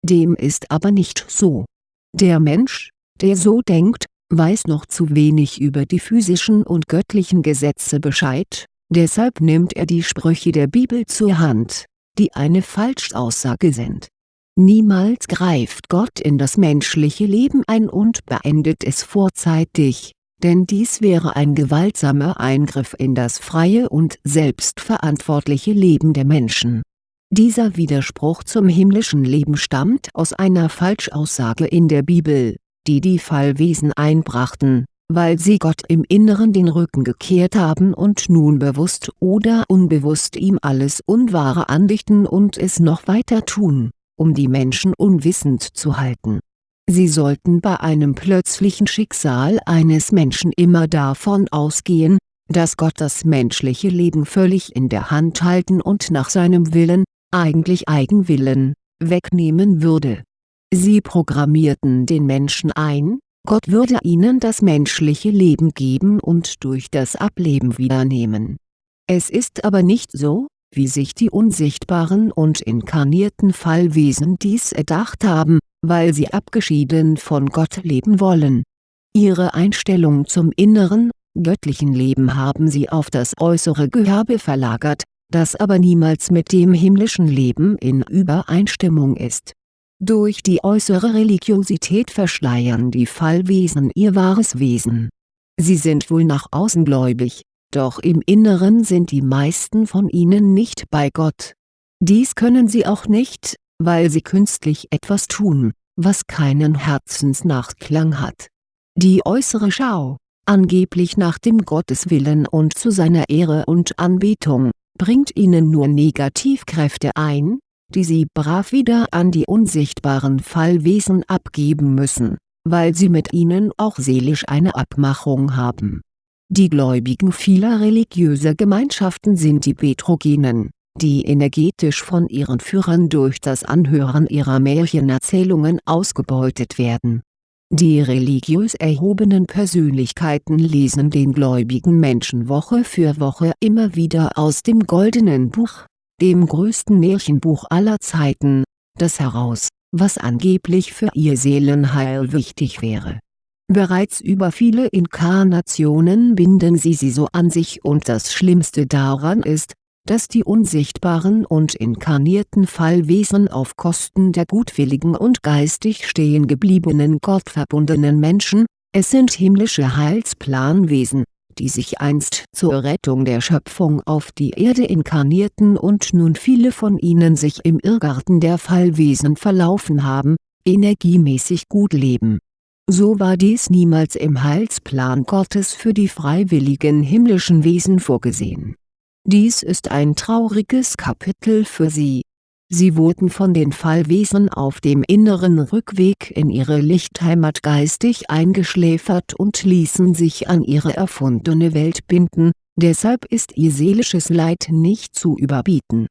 Dem ist aber nicht so. Der Mensch, der so denkt, weiß noch zu wenig über die physischen und göttlichen Gesetze Bescheid, deshalb nimmt er die Sprüche der Bibel zur Hand, die eine Falschaussage sind. Niemals greift Gott in das menschliche Leben ein und beendet es vorzeitig, denn dies wäre ein gewaltsamer Eingriff in das freie und selbstverantwortliche Leben der Menschen. Dieser Widerspruch zum himmlischen Leben stammt aus einer Falschaussage in der Bibel die die Fallwesen einbrachten, weil sie Gott im Inneren den Rücken gekehrt haben und nun bewusst oder unbewusst ihm alles Unwahre andichten und es noch weiter tun, um die Menschen unwissend zu halten. Sie sollten bei einem plötzlichen Schicksal eines Menschen immer davon ausgehen, dass Gott das menschliche Leben völlig in der Hand halten und nach seinem Willen, eigentlich Eigenwillen, wegnehmen würde Sie programmierten den Menschen ein, Gott würde ihnen das menschliche Leben geben und durch das Ableben wiedernehmen. Es ist aber nicht so, wie sich die unsichtbaren und inkarnierten Fallwesen dies erdacht haben, weil sie abgeschieden von Gott leben wollen. Ihre Einstellung zum inneren, göttlichen Leben haben sie auf das äußere Gehabe verlagert, das aber niemals mit dem himmlischen Leben in Übereinstimmung ist durch die äußere Religiosität verschleiern die Fallwesen ihr wahres Wesen. Sie sind wohl nach außen gläubig, doch im Inneren sind die meisten von ihnen nicht bei Gott. Dies können sie auch nicht, weil sie künstlich etwas tun, was keinen Herzensnachklang hat. Die äußere Schau, angeblich nach dem Gotteswillen und zu seiner Ehre und Anbetung, bringt ihnen nur Negativkräfte ein, die sie brav wieder an die unsichtbaren Fallwesen abgeben müssen, weil sie mit ihnen auch seelisch eine Abmachung haben. Die Gläubigen vieler religiöser Gemeinschaften sind die Betrogenen, die energetisch von ihren Führern durch das Anhören ihrer Märchenerzählungen ausgebeutet werden. Die religiös erhobenen Persönlichkeiten lesen den gläubigen Menschen Woche für Woche immer wieder aus dem Goldenen Buch dem größten Märchenbuch aller Zeiten, das heraus, was angeblich für ihr Seelenheil wichtig wäre. Bereits über viele Inkarnationen binden sie sie so an sich und das Schlimmste daran ist, dass die unsichtbaren und inkarnierten Fallwesen auf Kosten der gutwilligen und geistig stehen gebliebenen gottverbundenen Menschen, es sind himmlische Heilsplanwesen, die sich einst zur Rettung der Schöpfung auf die Erde inkarnierten und nun viele von ihnen sich im Irrgarten der Fallwesen verlaufen haben, energiemäßig gut leben. So war dies niemals im Heilsplan Gottes für die freiwilligen himmlischen Wesen vorgesehen. Dies ist ein trauriges Kapitel für sie, Sie wurden von den Fallwesen auf dem inneren Rückweg in ihre Lichtheimat geistig eingeschläfert und ließen sich an ihre erfundene Welt binden, deshalb ist ihr seelisches Leid nicht zu überbieten.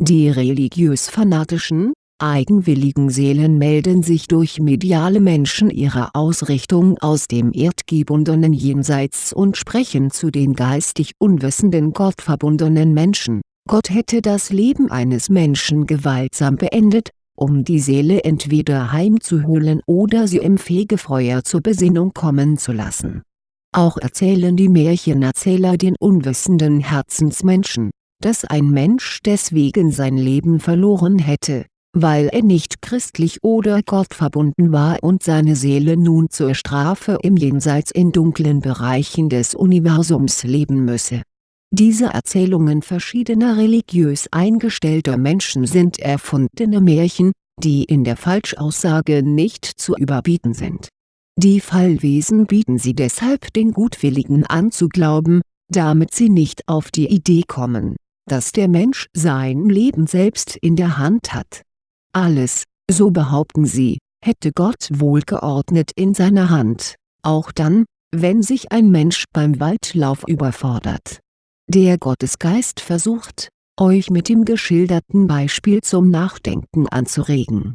Die religiös-fanatischen, eigenwilligen Seelen melden sich durch mediale Menschen ihrer Ausrichtung aus dem erdgebundenen Jenseits und sprechen zu den geistig unwissenden gottverbundenen Menschen Gott hätte das Leben eines Menschen gewaltsam beendet, um die Seele entweder heimzuholen oder sie im Fegefeuer zur Besinnung kommen zu lassen. Auch erzählen die Märchenerzähler den unwissenden Herzensmenschen, dass ein Mensch deswegen sein Leben verloren hätte, weil er nicht christlich oder gottverbunden war und seine Seele nun zur Strafe im Jenseits in dunklen Bereichen des Universums leben müsse. Diese Erzählungen verschiedener religiös eingestellter Menschen sind erfundene Märchen, die in der Falschaussage nicht zu überbieten sind. Die Fallwesen bieten sie deshalb den Gutwilligen an zu glauben, damit sie nicht auf die Idee kommen, dass der Mensch sein Leben selbst in der Hand hat. Alles, so behaupten sie, hätte Gott wohlgeordnet in seiner Hand, auch dann, wenn sich ein Mensch beim Waldlauf überfordert. Der Gottesgeist versucht, euch mit dem geschilderten Beispiel zum Nachdenken anzuregen.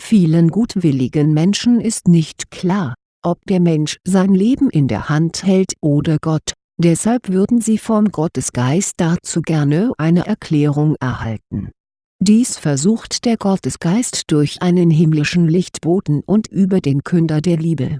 Vielen gutwilligen Menschen ist nicht klar, ob der Mensch sein Leben in der Hand hält oder Gott, deshalb würden sie vom Gottesgeist dazu gerne eine Erklärung erhalten. Dies versucht der Gottesgeist durch einen himmlischen Lichtboten und über den Künder der Liebe.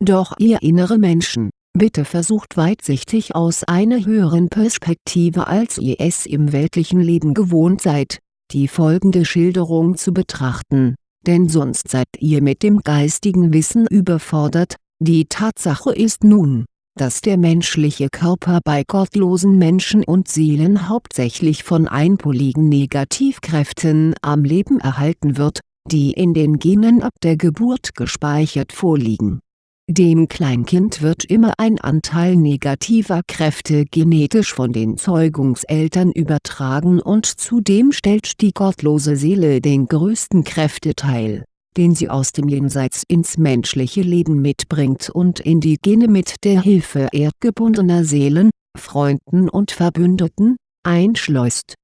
Doch ihr innere Menschen, Bitte versucht weitsichtig aus einer höheren Perspektive als ihr es im weltlichen Leben gewohnt seid, die folgende Schilderung zu betrachten, denn sonst seid ihr mit dem geistigen Wissen überfordert, die Tatsache ist nun, dass der menschliche Körper bei gottlosen Menschen und Seelen hauptsächlich von einpoligen Negativkräften am Leben erhalten wird, die in den Genen ab der Geburt gespeichert vorliegen. Dem Kleinkind wird immer ein Anteil negativer Kräfte genetisch von den Zeugungseltern übertragen und zudem stellt die gottlose Seele den größten Kräfteteil, den sie aus dem Jenseits ins menschliche Leben mitbringt und in die Gene mit der Hilfe erdgebundener Seelen, Freunden und Verbündeten, einschleust.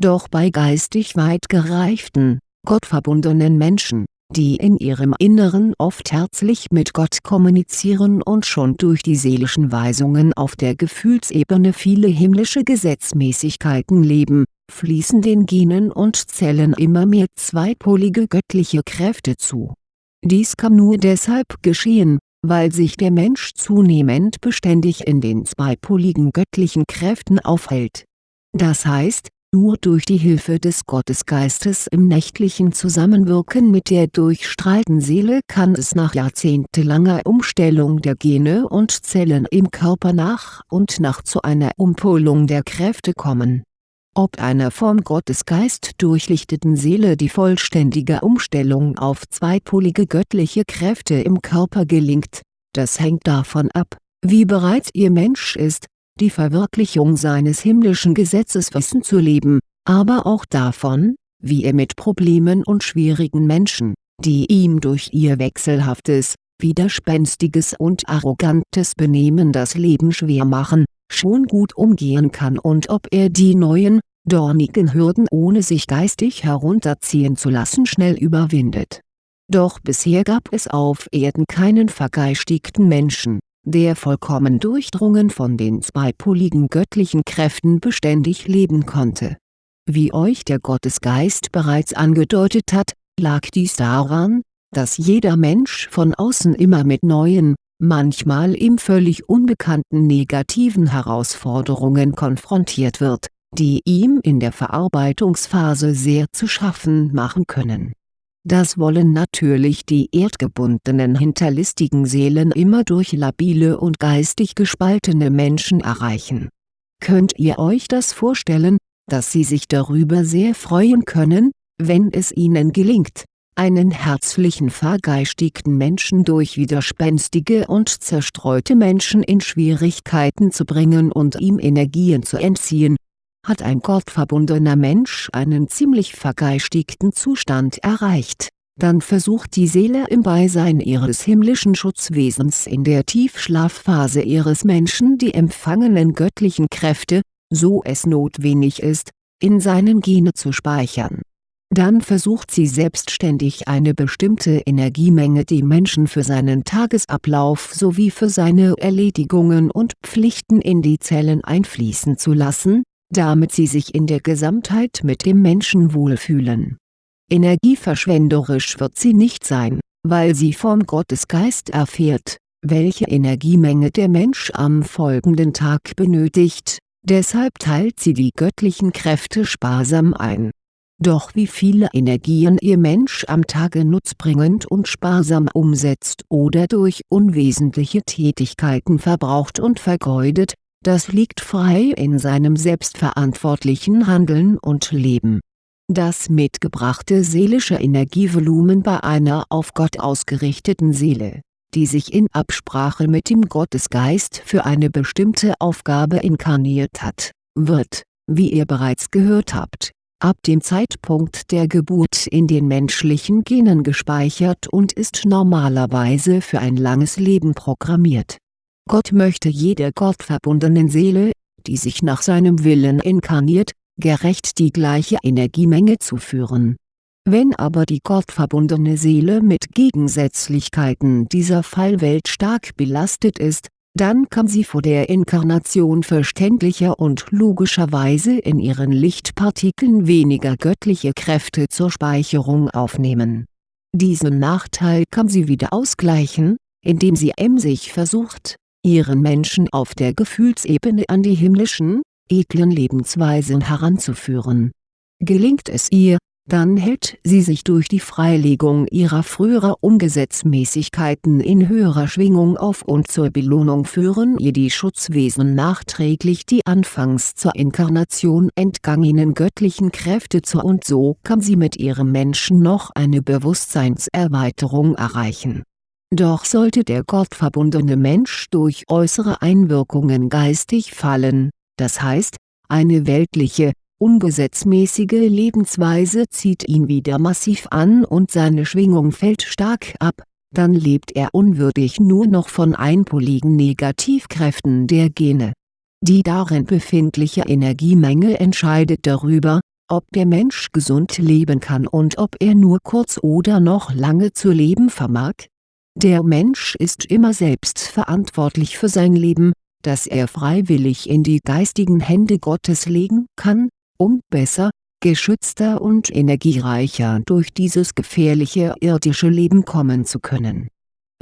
Doch bei geistig weit gereiften, gottverbundenen Menschen die in ihrem Inneren oft herzlich mit Gott kommunizieren und schon durch die seelischen Weisungen auf der Gefühlsebene viele himmlische Gesetzmäßigkeiten leben, fließen den Genen und Zellen immer mehr zweipolige göttliche Kräfte zu. Dies kann nur deshalb geschehen, weil sich der Mensch zunehmend beständig in den zweipoligen göttlichen Kräften aufhält. Das heißt, nur durch die Hilfe des Gottesgeistes im nächtlichen Zusammenwirken mit der durchstrahlten Seele kann es nach jahrzehntelanger Umstellung der Gene und Zellen im Körper nach und nach zu einer Umpolung der Kräfte kommen. Ob einer vom Gottesgeist durchlichteten Seele die vollständige Umstellung auf zweipolige göttliche Kräfte im Körper gelingt, das hängt davon ab, wie bereit ihr Mensch ist, die Verwirklichung seines himmlischen Gesetzeswissen zu leben, aber auch davon, wie er mit Problemen und schwierigen Menschen, die ihm durch ihr wechselhaftes, widerspenstiges und arrogantes Benehmen das Leben schwer machen, schon gut umgehen kann und ob er die neuen, dornigen Hürden ohne sich geistig herunterziehen zu lassen schnell überwindet. Doch bisher gab es auf Erden keinen vergeistigten Menschen, der vollkommen durchdrungen von den zweipoligen göttlichen Kräften beständig leben konnte. Wie euch der Gottesgeist bereits angedeutet hat, lag dies daran, dass jeder Mensch von außen immer mit neuen, manchmal ihm völlig unbekannten negativen Herausforderungen konfrontiert wird, die ihm in der Verarbeitungsphase sehr zu schaffen machen können das wollen natürlich die erdgebundenen hinterlistigen Seelen immer durch labile und geistig gespaltene Menschen erreichen. Könnt ihr euch das vorstellen, dass sie sich darüber sehr freuen können, wenn es ihnen gelingt, einen herzlichen vergeistigten Menschen durch widerspenstige und zerstreute Menschen in Schwierigkeiten zu bringen und ihm Energien zu entziehen, hat ein gottverbundener Mensch einen ziemlich vergeistigten Zustand erreicht, dann versucht die Seele im Beisein ihres himmlischen Schutzwesens in der Tiefschlafphase ihres Menschen die empfangenen göttlichen Kräfte, so es notwendig ist, in seinen Gene zu speichern. Dann versucht sie selbstständig eine bestimmte Energiemenge dem Menschen für seinen Tagesablauf sowie für seine Erledigungen und Pflichten in die Zellen einfließen zu lassen, damit sie sich in der Gesamtheit mit dem Menschen wohlfühlen. Energieverschwenderisch wird sie nicht sein, weil sie vom Gottesgeist erfährt, welche Energiemenge der Mensch am folgenden Tag benötigt, deshalb teilt sie die göttlichen Kräfte sparsam ein. Doch wie viele Energien ihr Mensch am Tage nutzbringend und sparsam umsetzt oder durch unwesentliche Tätigkeiten verbraucht und vergeudet, das liegt frei in seinem selbstverantwortlichen Handeln und Leben. Das mitgebrachte seelische Energievolumen bei einer auf Gott ausgerichteten Seele die sich in Absprache mit dem Gottesgeist für eine bestimmte Aufgabe inkarniert hat, wird, wie ihr bereits gehört habt, ab dem Zeitpunkt der Geburt in den menschlichen Genen gespeichert und ist normalerweise für ein langes Leben programmiert. Gott möchte jeder gottverbundenen Seele, die sich nach seinem Willen inkarniert, gerecht die gleiche Energiemenge zuführen wenn aber die gottverbundene Seele mit Gegensätzlichkeiten dieser Fallwelt stark belastet ist, dann kann sie vor der Inkarnation verständlicher und logischerweise in ihren Lichtpartikeln weniger göttliche Kräfte zur Speicherung aufnehmen. Diesen Nachteil kann sie wieder ausgleichen, indem sie emsig versucht, ihren Menschen auf der Gefühlsebene an die himmlischen, edlen Lebensweisen heranzuführen. Gelingt es ihr, dann hält sie sich durch die Freilegung ihrer früherer Ungesetzmäßigkeiten in höherer Schwingung auf und zur Belohnung führen ihr die Schutzwesen nachträglich die anfangs zur Inkarnation entgangenen göttlichen Kräfte zu und so kann sie mit ihrem Menschen noch eine Bewusstseinserweiterung erreichen. Doch sollte der gottverbundene Mensch durch äußere Einwirkungen geistig fallen, das heißt, eine weltliche, ungesetzmäßige Lebensweise zieht ihn wieder massiv an und seine Schwingung fällt stark ab, dann lebt er unwürdig nur noch von einpoligen Negativkräften der Gene. Die darin befindliche Energiemenge entscheidet darüber, ob der Mensch gesund leben kann und ob er nur kurz oder noch lange zu leben vermag. Der Mensch ist immer selbst verantwortlich für sein Leben, das er freiwillig in die geistigen Hände Gottes legen kann, um besser, geschützter und energiereicher durch dieses gefährliche irdische Leben kommen zu können.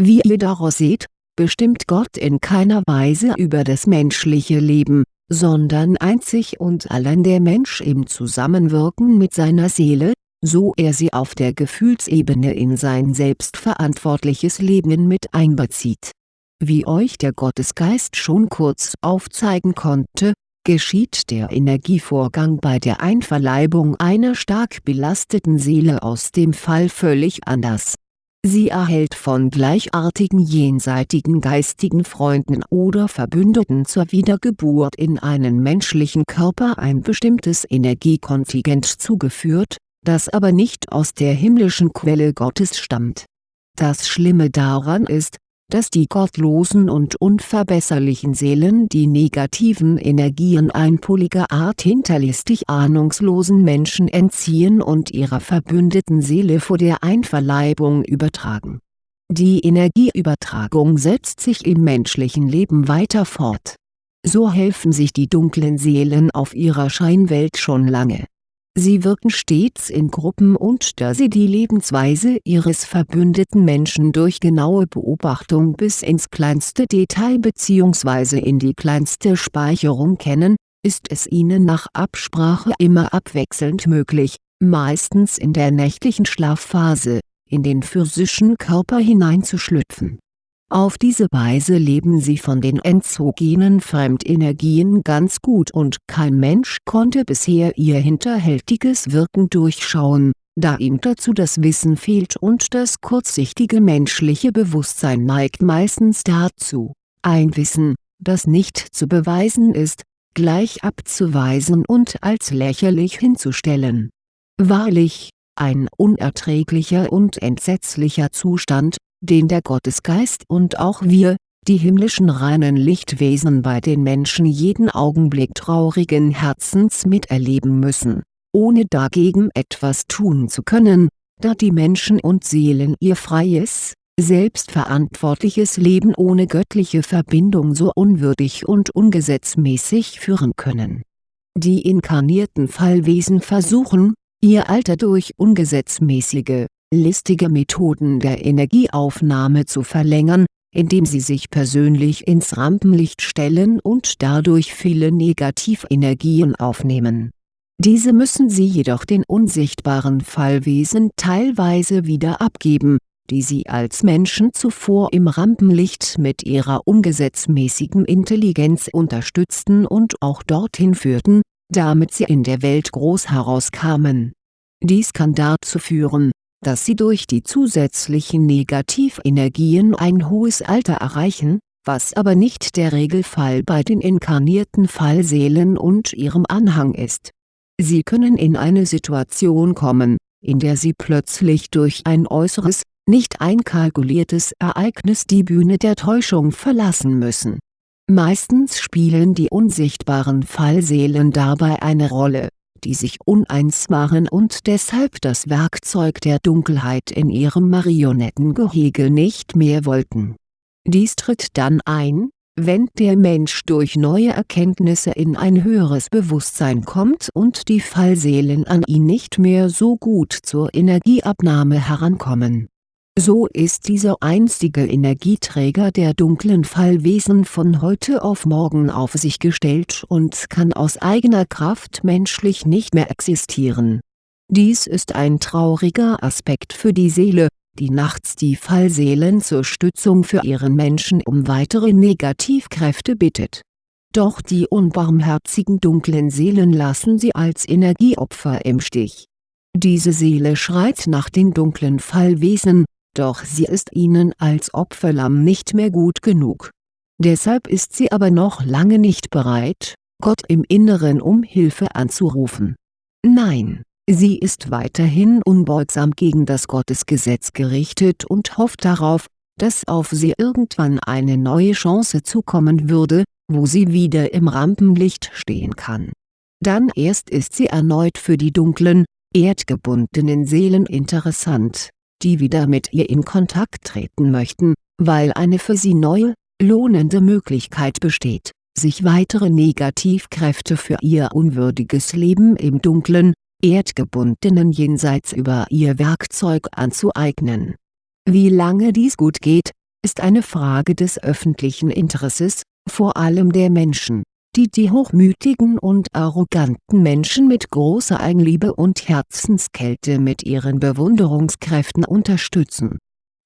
Wie ihr daraus seht, bestimmt Gott in keiner Weise über das menschliche Leben, sondern einzig und allein der Mensch im Zusammenwirken mit seiner Seele, so er sie auf der Gefühlsebene in sein selbstverantwortliches Leben mit einbezieht. Wie euch der Gottesgeist schon kurz aufzeigen konnte, geschieht der Energievorgang bei der Einverleibung einer stark belasteten Seele aus dem Fall völlig anders. Sie erhält von gleichartigen jenseitigen geistigen Freunden oder Verbündeten zur Wiedergeburt in einen menschlichen Körper ein bestimmtes Energiekontingent zugeführt, das aber nicht aus der himmlischen Quelle Gottes stammt. Das Schlimme daran ist, dass die gottlosen und unverbesserlichen Seelen die negativen Energien einpoliger Art hinterlistig ahnungslosen Menschen entziehen und ihrer verbündeten Seele vor der Einverleibung übertragen. Die Energieübertragung setzt sich im menschlichen Leben weiter fort. So helfen sich die dunklen Seelen auf ihrer Scheinwelt schon lange Sie wirken stets in Gruppen und da sie die Lebensweise ihres verbündeten Menschen durch genaue Beobachtung bis ins kleinste Detail bzw. in die kleinste Speicherung kennen, ist es ihnen nach Absprache immer abwechselnd möglich, meistens in der nächtlichen Schlafphase, in den physischen Körper hineinzuschlüpfen auf diese Weise leben sie von den entzogenen Fremdenergien ganz gut und kein Mensch konnte bisher ihr hinterhältiges Wirken durchschauen, da ihm dazu das Wissen fehlt und das kurzsichtige menschliche Bewusstsein neigt meistens dazu, ein Wissen, das nicht zu beweisen ist, gleich abzuweisen und als lächerlich hinzustellen. Wahrlich, ein unerträglicher und entsetzlicher Zustand, den der Gottesgeist und auch wir, die himmlischen reinen Lichtwesen bei den Menschen jeden Augenblick traurigen Herzens miterleben müssen, ohne dagegen etwas tun zu können, da die Menschen und Seelen ihr freies, selbstverantwortliches Leben ohne göttliche Verbindung so unwürdig und ungesetzmäßig führen können. Die inkarnierten Fallwesen versuchen, ihr Alter durch ungesetzmäßige, listige Methoden der Energieaufnahme zu verlängern, indem sie sich persönlich ins Rampenlicht stellen und dadurch viele Negativenergien aufnehmen. Diese müssen sie jedoch den unsichtbaren Fallwesen teilweise wieder abgeben, die sie als Menschen zuvor im Rampenlicht mit ihrer ungesetzmäßigen Intelligenz unterstützten und auch dorthin führten, damit sie in der Welt groß herauskamen. Dies kann dazu führen, dass sie durch die zusätzlichen Negativenergien ein hohes Alter erreichen, was aber nicht der Regelfall bei den inkarnierten Fallseelen und ihrem Anhang ist. Sie können in eine Situation kommen, in der sie plötzlich durch ein äußeres, nicht einkalkuliertes Ereignis die Bühne der Täuschung verlassen müssen. Meistens spielen die unsichtbaren Fallseelen dabei eine Rolle die sich uneins waren und deshalb das Werkzeug der Dunkelheit in ihrem Marionettengehege nicht mehr wollten. Dies tritt dann ein, wenn der Mensch durch neue Erkenntnisse in ein höheres Bewusstsein kommt und die Fallseelen an ihn nicht mehr so gut zur Energieabnahme herankommen so ist dieser einstige Energieträger der dunklen Fallwesen von heute auf morgen auf sich gestellt und kann aus eigener Kraft menschlich nicht mehr existieren. Dies ist ein trauriger Aspekt für die Seele, die nachts die Fallseelen zur Stützung für ihren Menschen um weitere Negativkräfte bittet. Doch die unbarmherzigen dunklen Seelen lassen sie als Energieopfer im Stich. Diese Seele schreit nach den dunklen Fallwesen, doch sie ist ihnen als Opferlamm nicht mehr gut genug. Deshalb ist sie aber noch lange nicht bereit, Gott im Inneren um Hilfe anzurufen. Nein, sie ist weiterhin unbeugsam gegen das Gottesgesetz gerichtet und hofft darauf, dass auf sie irgendwann eine neue Chance zukommen würde, wo sie wieder im Rampenlicht stehen kann. Dann erst ist sie erneut für die dunklen, erdgebundenen Seelen interessant die wieder mit ihr in Kontakt treten möchten, weil eine für sie neue, lohnende Möglichkeit besteht, sich weitere Negativkräfte für ihr unwürdiges Leben im dunklen, erdgebundenen Jenseits über ihr Werkzeug anzueignen. Wie lange dies gut geht, ist eine Frage des öffentlichen Interesses, vor allem der Menschen die die hochmütigen und arroganten Menschen mit großer Eigenliebe und Herzenskälte mit ihren Bewunderungskräften unterstützen.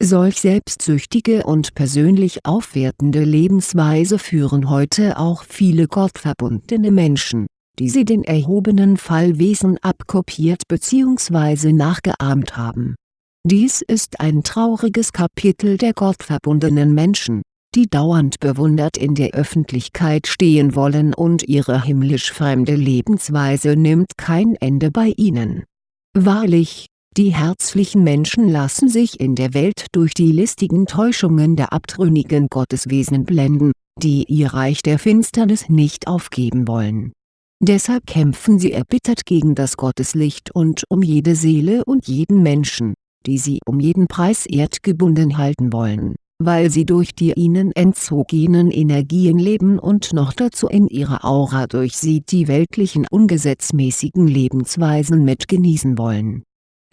Solch selbstsüchtige und persönlich aufwertende Lebensweise führen heute auch viele gottverbundene Menschen, die sie den erhobenen Fallwesen abkopiert bzw. nachgeahmt haben. Dies ist ein trauriges Kapitel der gottverbundenen Menschen die dauernd bewundert in der Öffentlichkeit stehen wollen und ihre himmlisch fremde Lebensweise nimmt kein Ende bei ihnen. Wahrlich, die herzlichen Menschen lassen sich in der Welt durch die listigen Täuschungen der abtrünnigen Gotteswesen blenden, die ihr Reich der Finsternis nicht aufgeben wollen. Deshalb kämpfen sie erbittert gegen das Gotteslicht und um jede Seele und jeden Menschen, die sie um jeden Preis erdgebunden halten wollen weil sie durch die ihnen entzogenen Energien leben und noch dazu in ihrer Aura durch sie die weltlichen ungesetzmäßigen Lebensweisen mitgenießen wollen.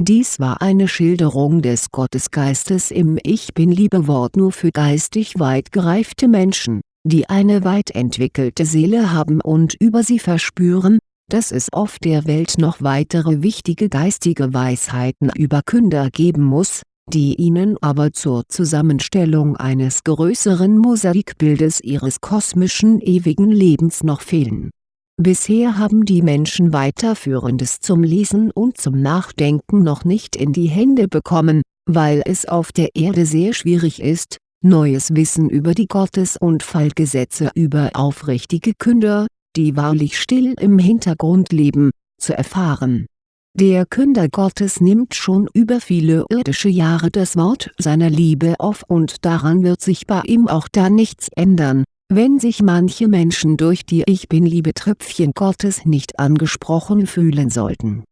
Dies war eine Schilderung des Gottesgeistes im Ich Bin-Liebe-Wort nur für geistig weit gereifte Menschen, die eine weit entwickelte Seele haben und über sie verspüren, dass es auf der Welt noch weitere wichtige geistige Weisheiten über Künder geben muss, die ihnen aber zur Zusammenstellung eines größeren Mosaikbildes ihres kosmischen ewigen Lebens noch fehlen. Bisher haben die Menschen weiterführendes zum Lesen und zum Nachdenken noch nicht in die Hände bekommen, weil es auf der Erde sehr schwierig ist, neues Wissen über die Gottes- und Fallgesetze über aufrichtige Künder, die wahrlich still im Hintergrund leben, zu erfahren der Künder Gottes nimmt schon über viele irdische Jahre das Wort seiner Liebe auf und daran wird sich bei ihm auch dann nichts ändern, wenn sich manche Menschen durch die Ich Bin-Liebe-Tröpfchen Gottes nicht angesprochen fühlen sollten.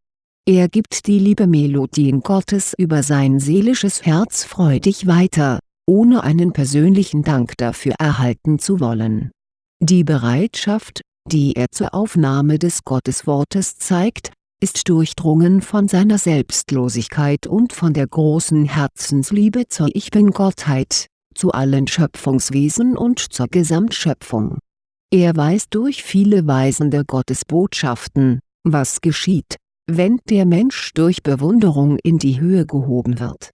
Er gibt die Liebe-Melodien Gottes über sein seelisches Herz freudig weiter, ohne einen persönlichen Dank dafür erhalten zu wollen. Die Bereitschaft, die er zur Aufnahme des Gotteswortes zeigt, ist durchdrungen von seiner Selbstlosigkeit und von der großen Herzensliebe zur Ich Bin-Gottheit, zu allen Schöpfungswesen und zur Gesamtschöpfung. Er weiß durch viele weisende Gottesbotschaften, was geschieht, wenn der Mensch durch Bewunderung in die Höhe gehoben wird.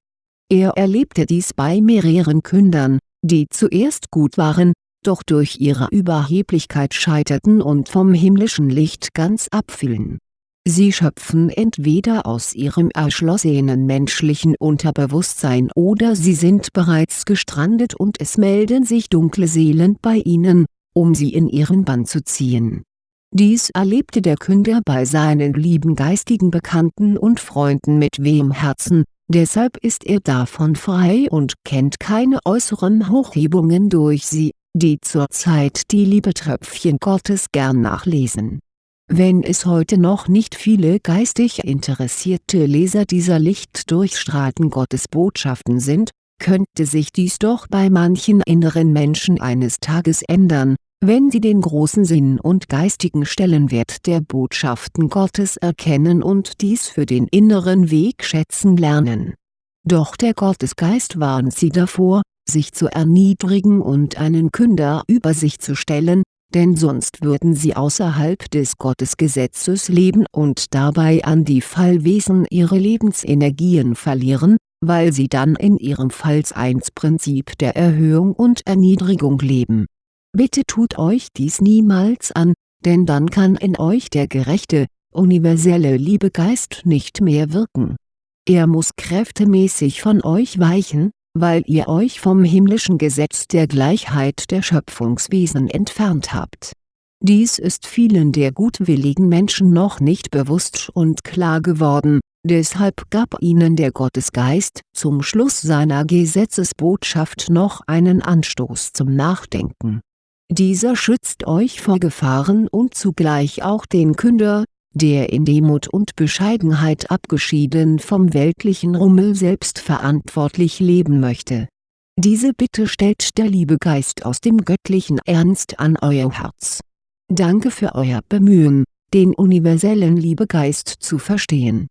Er erlebte dies bei mehreren Kündern, die zuerst gut waren, doch durch ihre Überheblichkeit scheiterten und vom himmlischen Licht ganz abfielen Sie schöpfen entweder aus ihrem erschlossenen menschlichen Unterbewusstsein oder sie sind bereits gestrandet und es melden sich dunkle Seelen bei ihnen, um sie in ihren Bann zu ziehen. Dies erlebte der Künder bei seinen lieben geistigen Bekannten und Freunden mit wehem Herzen, deshalb ist er davon frei und kennt keine äußeren Hochhebungen durch sie, die zurzeit die Liebetröpfchen Gottes gern nachlesen wenn es heute noch nicht viele geistig interessierte Leser dieser lichtdurchstrahlten Gottesbotschaften sind, könnte sich dies doch bei manchen inneren Menschen eines Tages ändern, wenn sie den großen Sinn und geistigen Stellenwert der Botschaften Gottes erkennen und dies für den inneren Weg schätzen lernen. Doch der Gottesgeist warnt sie davor, sich zu erniedrigen und einen Künder über sich zu stellen, denn sonst würden sie außerhalb des Gottesgesetzes leben und dabei an die Fallwesen ihre Lebensenergien verlieren, weil sie dann in ihrem Falls-1-Prinzip der Erhöhung und Erniedrigung leben. Bitte tut euch dies niemals an, denn dann kann in euch der gerechte, universelle Liebegeist nicht mehr wirken. Er muss kräftemäßig von euch weichen, weil ihr euch vom himmlischen Gesetz der Gleichheit der Schöpfungswesen entfernt habt. Dies ist vielen der gutwilligen Menschen noch nicht bewusst und klar geworden, deshalb gab ihnen der Gottesgeist zum Schluss seiner Gesetzesbotschaft noch einen Anstoß zum Nachdenken. Dieser schützt euch vor Gefahren und zugleich auch den Künder, der in Demut und Bescheidenheit abgeschieden vom weltlichen Rummel selbstverantwortlich leben möchte. Diese Bitte stellt der Liebegeist aus dem göttlichen Ernst an euer Herz. Danke für euer Bemühen, den universellen Liebegeist zu verstehen